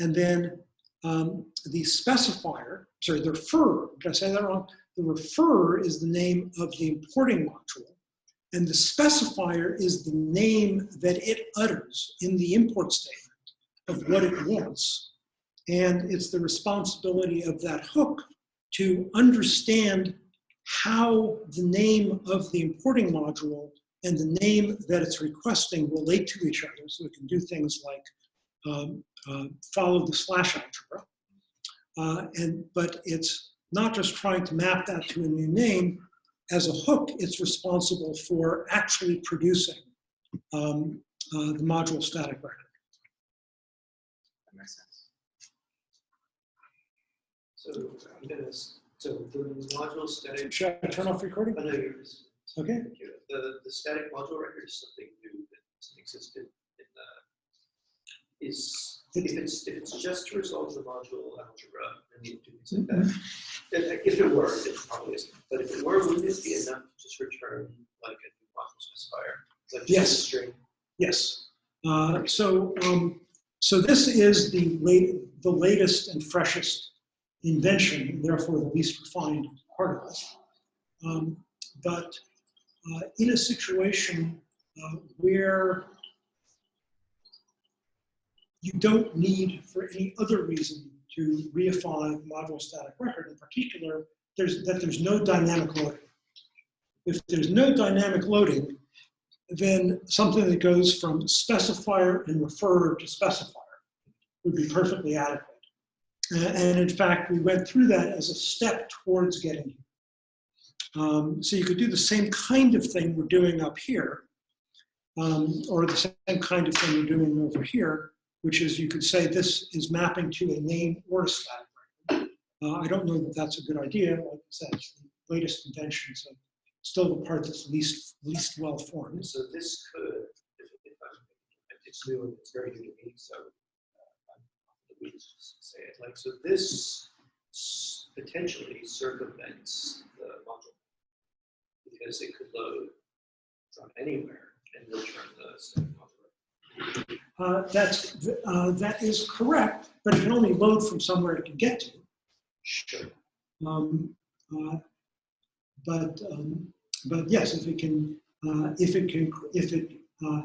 and then um, the specifier, sorry, the refer, did I say that wrong? The refer is the name of the importing module, and the specifier is the name that it utters in the import statement of what it wants. And it's the responsibility of that hook to understand how the name of the importing module and the name that it's requesting relate to each other. So it can do things like um, uh, follow the slash algebra. Uh, and, but it's not just trying to map that to a new name. As a hook, it's responsible for actually producing um, uh, the module static record. That makes sense. So I'm gonna, s- so the module static, Should I turn off recording? I know you're, Okay. The, the static module record is something new that doesn't exist in, the, is, if it's, if it's just to resolve the module algebra and you do things like that. and If it were, it probably isn't, but if it were, wouldn't it be enough to just return like a new module specifier? Like just a Yes. string? Yes. Uh, so, um, so this is the late, the latest and freshest invention, and therefore the least refined part of it. Um, but uh, in a situation uh, where you don't need, for any other reason, to reify the module static record, in particular, there's that there's no dynamic loading. If there's no dynamic loading, then something that goes from specifier and refer to specifier would be perfectly adequate. Uh, And in fact, we went through that as a step towards getting here. Um, so you could do the same kind of thing we're doing up here, um, or the same kind of thing we're doing over here, which is you could say this is mapping to a name or a static. Uh, I don't know that that's a good idea. Like I said, it's the latest invention, so still the part that's least least well formed. So this could, if, if if it's new and it's very new to me, so. We just Say it like, so this potentially circumvents the module because it could load from anywhere and return the static module. Uh, That's, uh, that is correct, but it can only load from somewhere it can get to. Sure. Um, uh, But, um, but yes, if it can, uh, if it can, if it uh,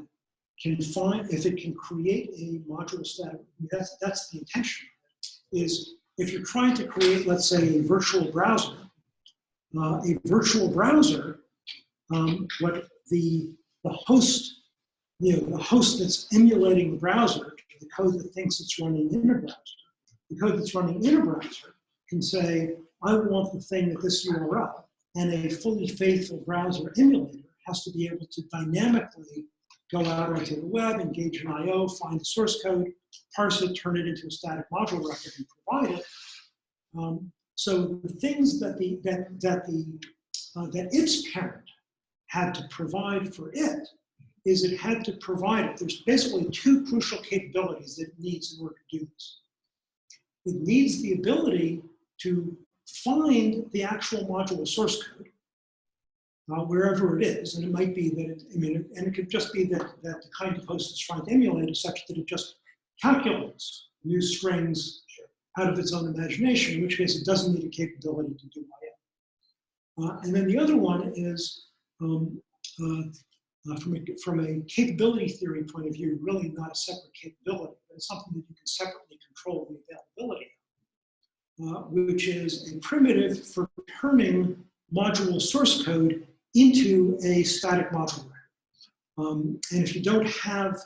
can find, if it can create a module static, that's, that's the intention. Is if you're trying to create, let's say, a virtual browser, uh, a virtual browser, um, what the, the host, you know, the host that's emulating the browser, the code that thinks it's running in a browser, the code that's running in a browser can say, I want the thing at this URL, and a fully faithful browser emulator has to be able to dynamically go out onto the web, engage in I/O, find the source code, parse it, turn it into a static module record, and provide it. Um, so the things that the that that the uh, that its parent had to provide for it is it had to provide it. There's basically two crucial capabilities that it needs in order to do this. It needs the ability to find the actual module source code uh, wherever it is. And it might be that, it, I mean, and it could just be that, that the kind of host it's trying to emulate is such that it just calculates new strings out of its own imagination, in which case it doesn't need a capability to do I/O. Uh, and then the other one is, um, uh, uh, from, a, from a capability theory point of view, really not a separate capability, but it's something that you can separately control the availability uh, which is a primitive for turning module source code into a static module. Um, and if you don't have,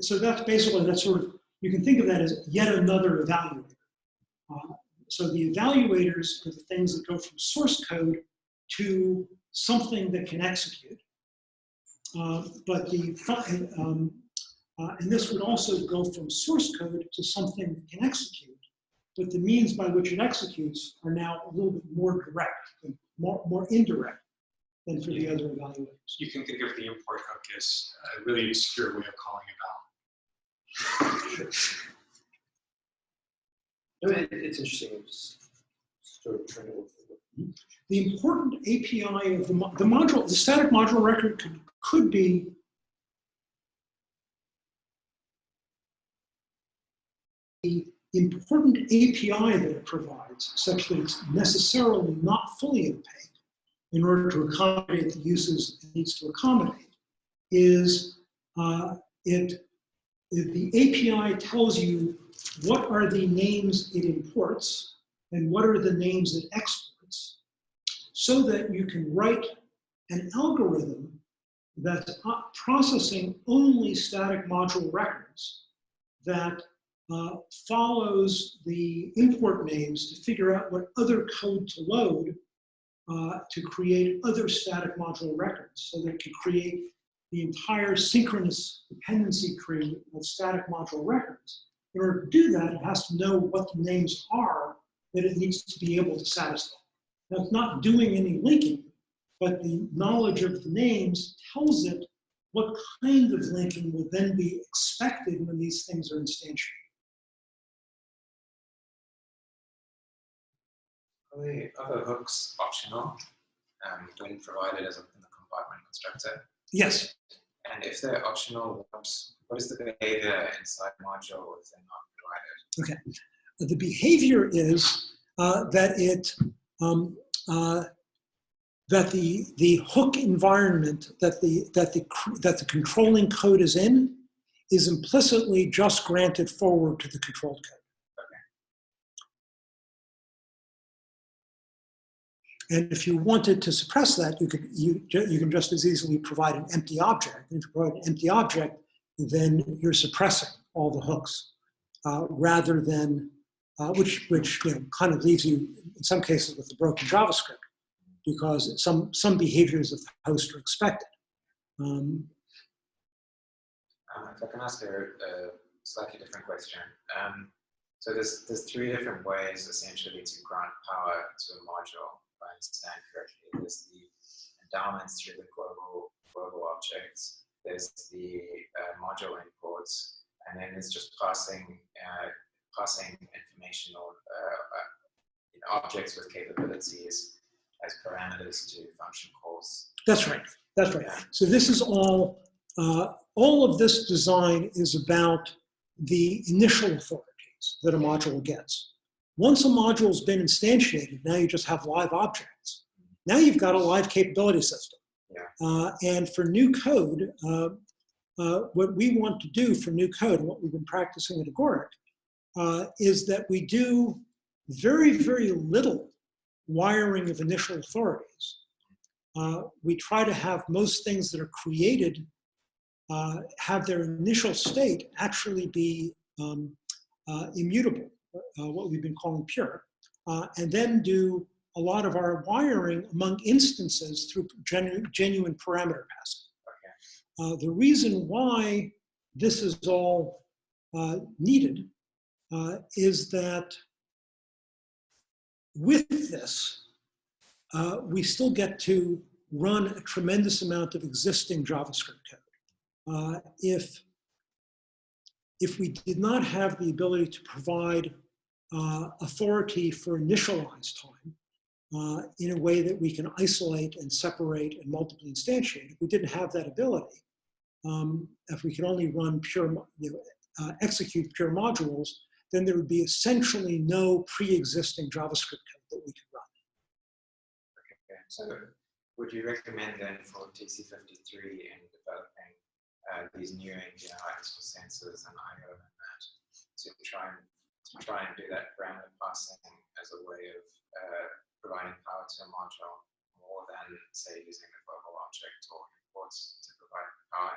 so that's basically, that's sort of, you can think of that as yet another evaluator. Uh, so the evaluators are the things that go from source code to something that can execute. Uh, but the, um, uh, and this would also go from source code to something that can execute. But the means by which it executes are now a little bit more direct, more, more indirect than for the other evaluators. You can think of the import hook as uh, a really obscure way of calling it out. No, it, it's interesting. I'm just sort of trying to look for it. The important API of the, the module, the static module record could, could be the important API that it provides, such that it's necessarily not fully opaque in order to accommodate the uses it needs to accommodate, is uh, it, the API tells you what are the names it imports and what are the names it exports, so that you can write an algorithm that's processing only static module records that uh, follows the import names to figure out what other code to load uh, to create other static module records so that it can create the entire synchronous dependency tree of static module records. In order to do that, it has to know what the names are that it needs to be able to satisfy. Now, it's not doing any linking, but the knowledge of the names tells it what kind of linking will then be expected when these things are instantiated. The other hooks optional um, when provided as a, in the compartment constructor? Yes, And if they're optional, what, what is the behavior inside module if they're not provided? Okay. The behavior is uh, that it um, uh, that the the hook environment that the that the that the controlling code is in is implicitly just granted forward to the controlled code. And if you wanted to suppress that, you could you you can just as easily provide an empty object. And if you provide an empty object, then you're suppressing all the hooks uh, rather than uh, which which you know, kind of leaves you in some cases with the broken JavaScript because some some behaviors of the host are expected. Um, Um, if I can ask a, a slightly different question. Um, so there's, there's three different ways essentially to grant power to a module, understand correctly. There's the endowments through the global, global objects, there's the uh, module imports, and then it's just passing, uh, passing information or uh, uh, you know, objects with capabilities as parameters to function calls calls. That's right. That's right. So this is all, uh, all of this design is about the initial authorities that a module gets. Once a module's been instantiated, now you just have live objects. Now you've got a live capability system. Yeah. Uh, and for new code, uh, uh, what we want to do for new code, what we've been practicing at Agoric, uh, is that we do very, very little wiring of initial authorities. Uh, we try to have most things that are created uh, have their initial state actually be um, uh, immutable, uh, what we've been calling pure, uh, and then do a lot of our wiring among instances through genu genuine parameter passing. Uh, the reason why this is all uh, needed uh, is that with this, uh, we still get to run a tremendous amount of existing JavaScript code. Uh, if, if we did not have the ability to provide uh, authority for initialized time uh, in a way that we can isolate and separate and multiply instantiate, if we didn't have that ability, um, if we could only run pure, you know, uh, execute pure modules, then there would be essentially no pre-existing JavaScript code that we could run. Okay, so would you recommend then for TC53 in developing uh, these new APIs for sensors and IO and that to try and to try and do that parameter passing as a way of uh, providing power to a module more than say using a global object or imports to provide power?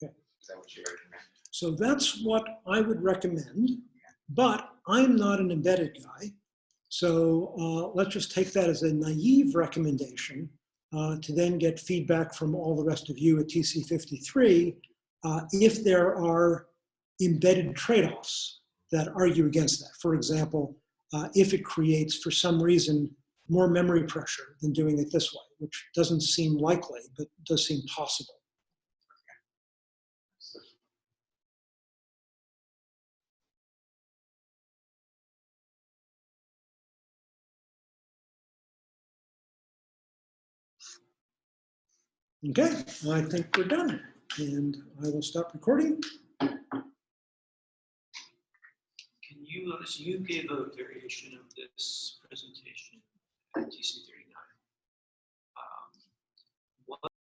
Yeah. Is that what you recommend? So that's what I would recommend, but I'm not an embedded guy. So uh, let's just take that as a naive recommendation uh, to then get feedback from all the rest of you at TC53 uh, if there are embedded trade-offs that argue against that. For example, uh, if it creates, for some reason, more memory pressure than doing it this way, which doesn't seem likely, but does seem possible. Okay, I think we're done, and I will stop recording. Can you, uh, us- you gave a variation of this presentation at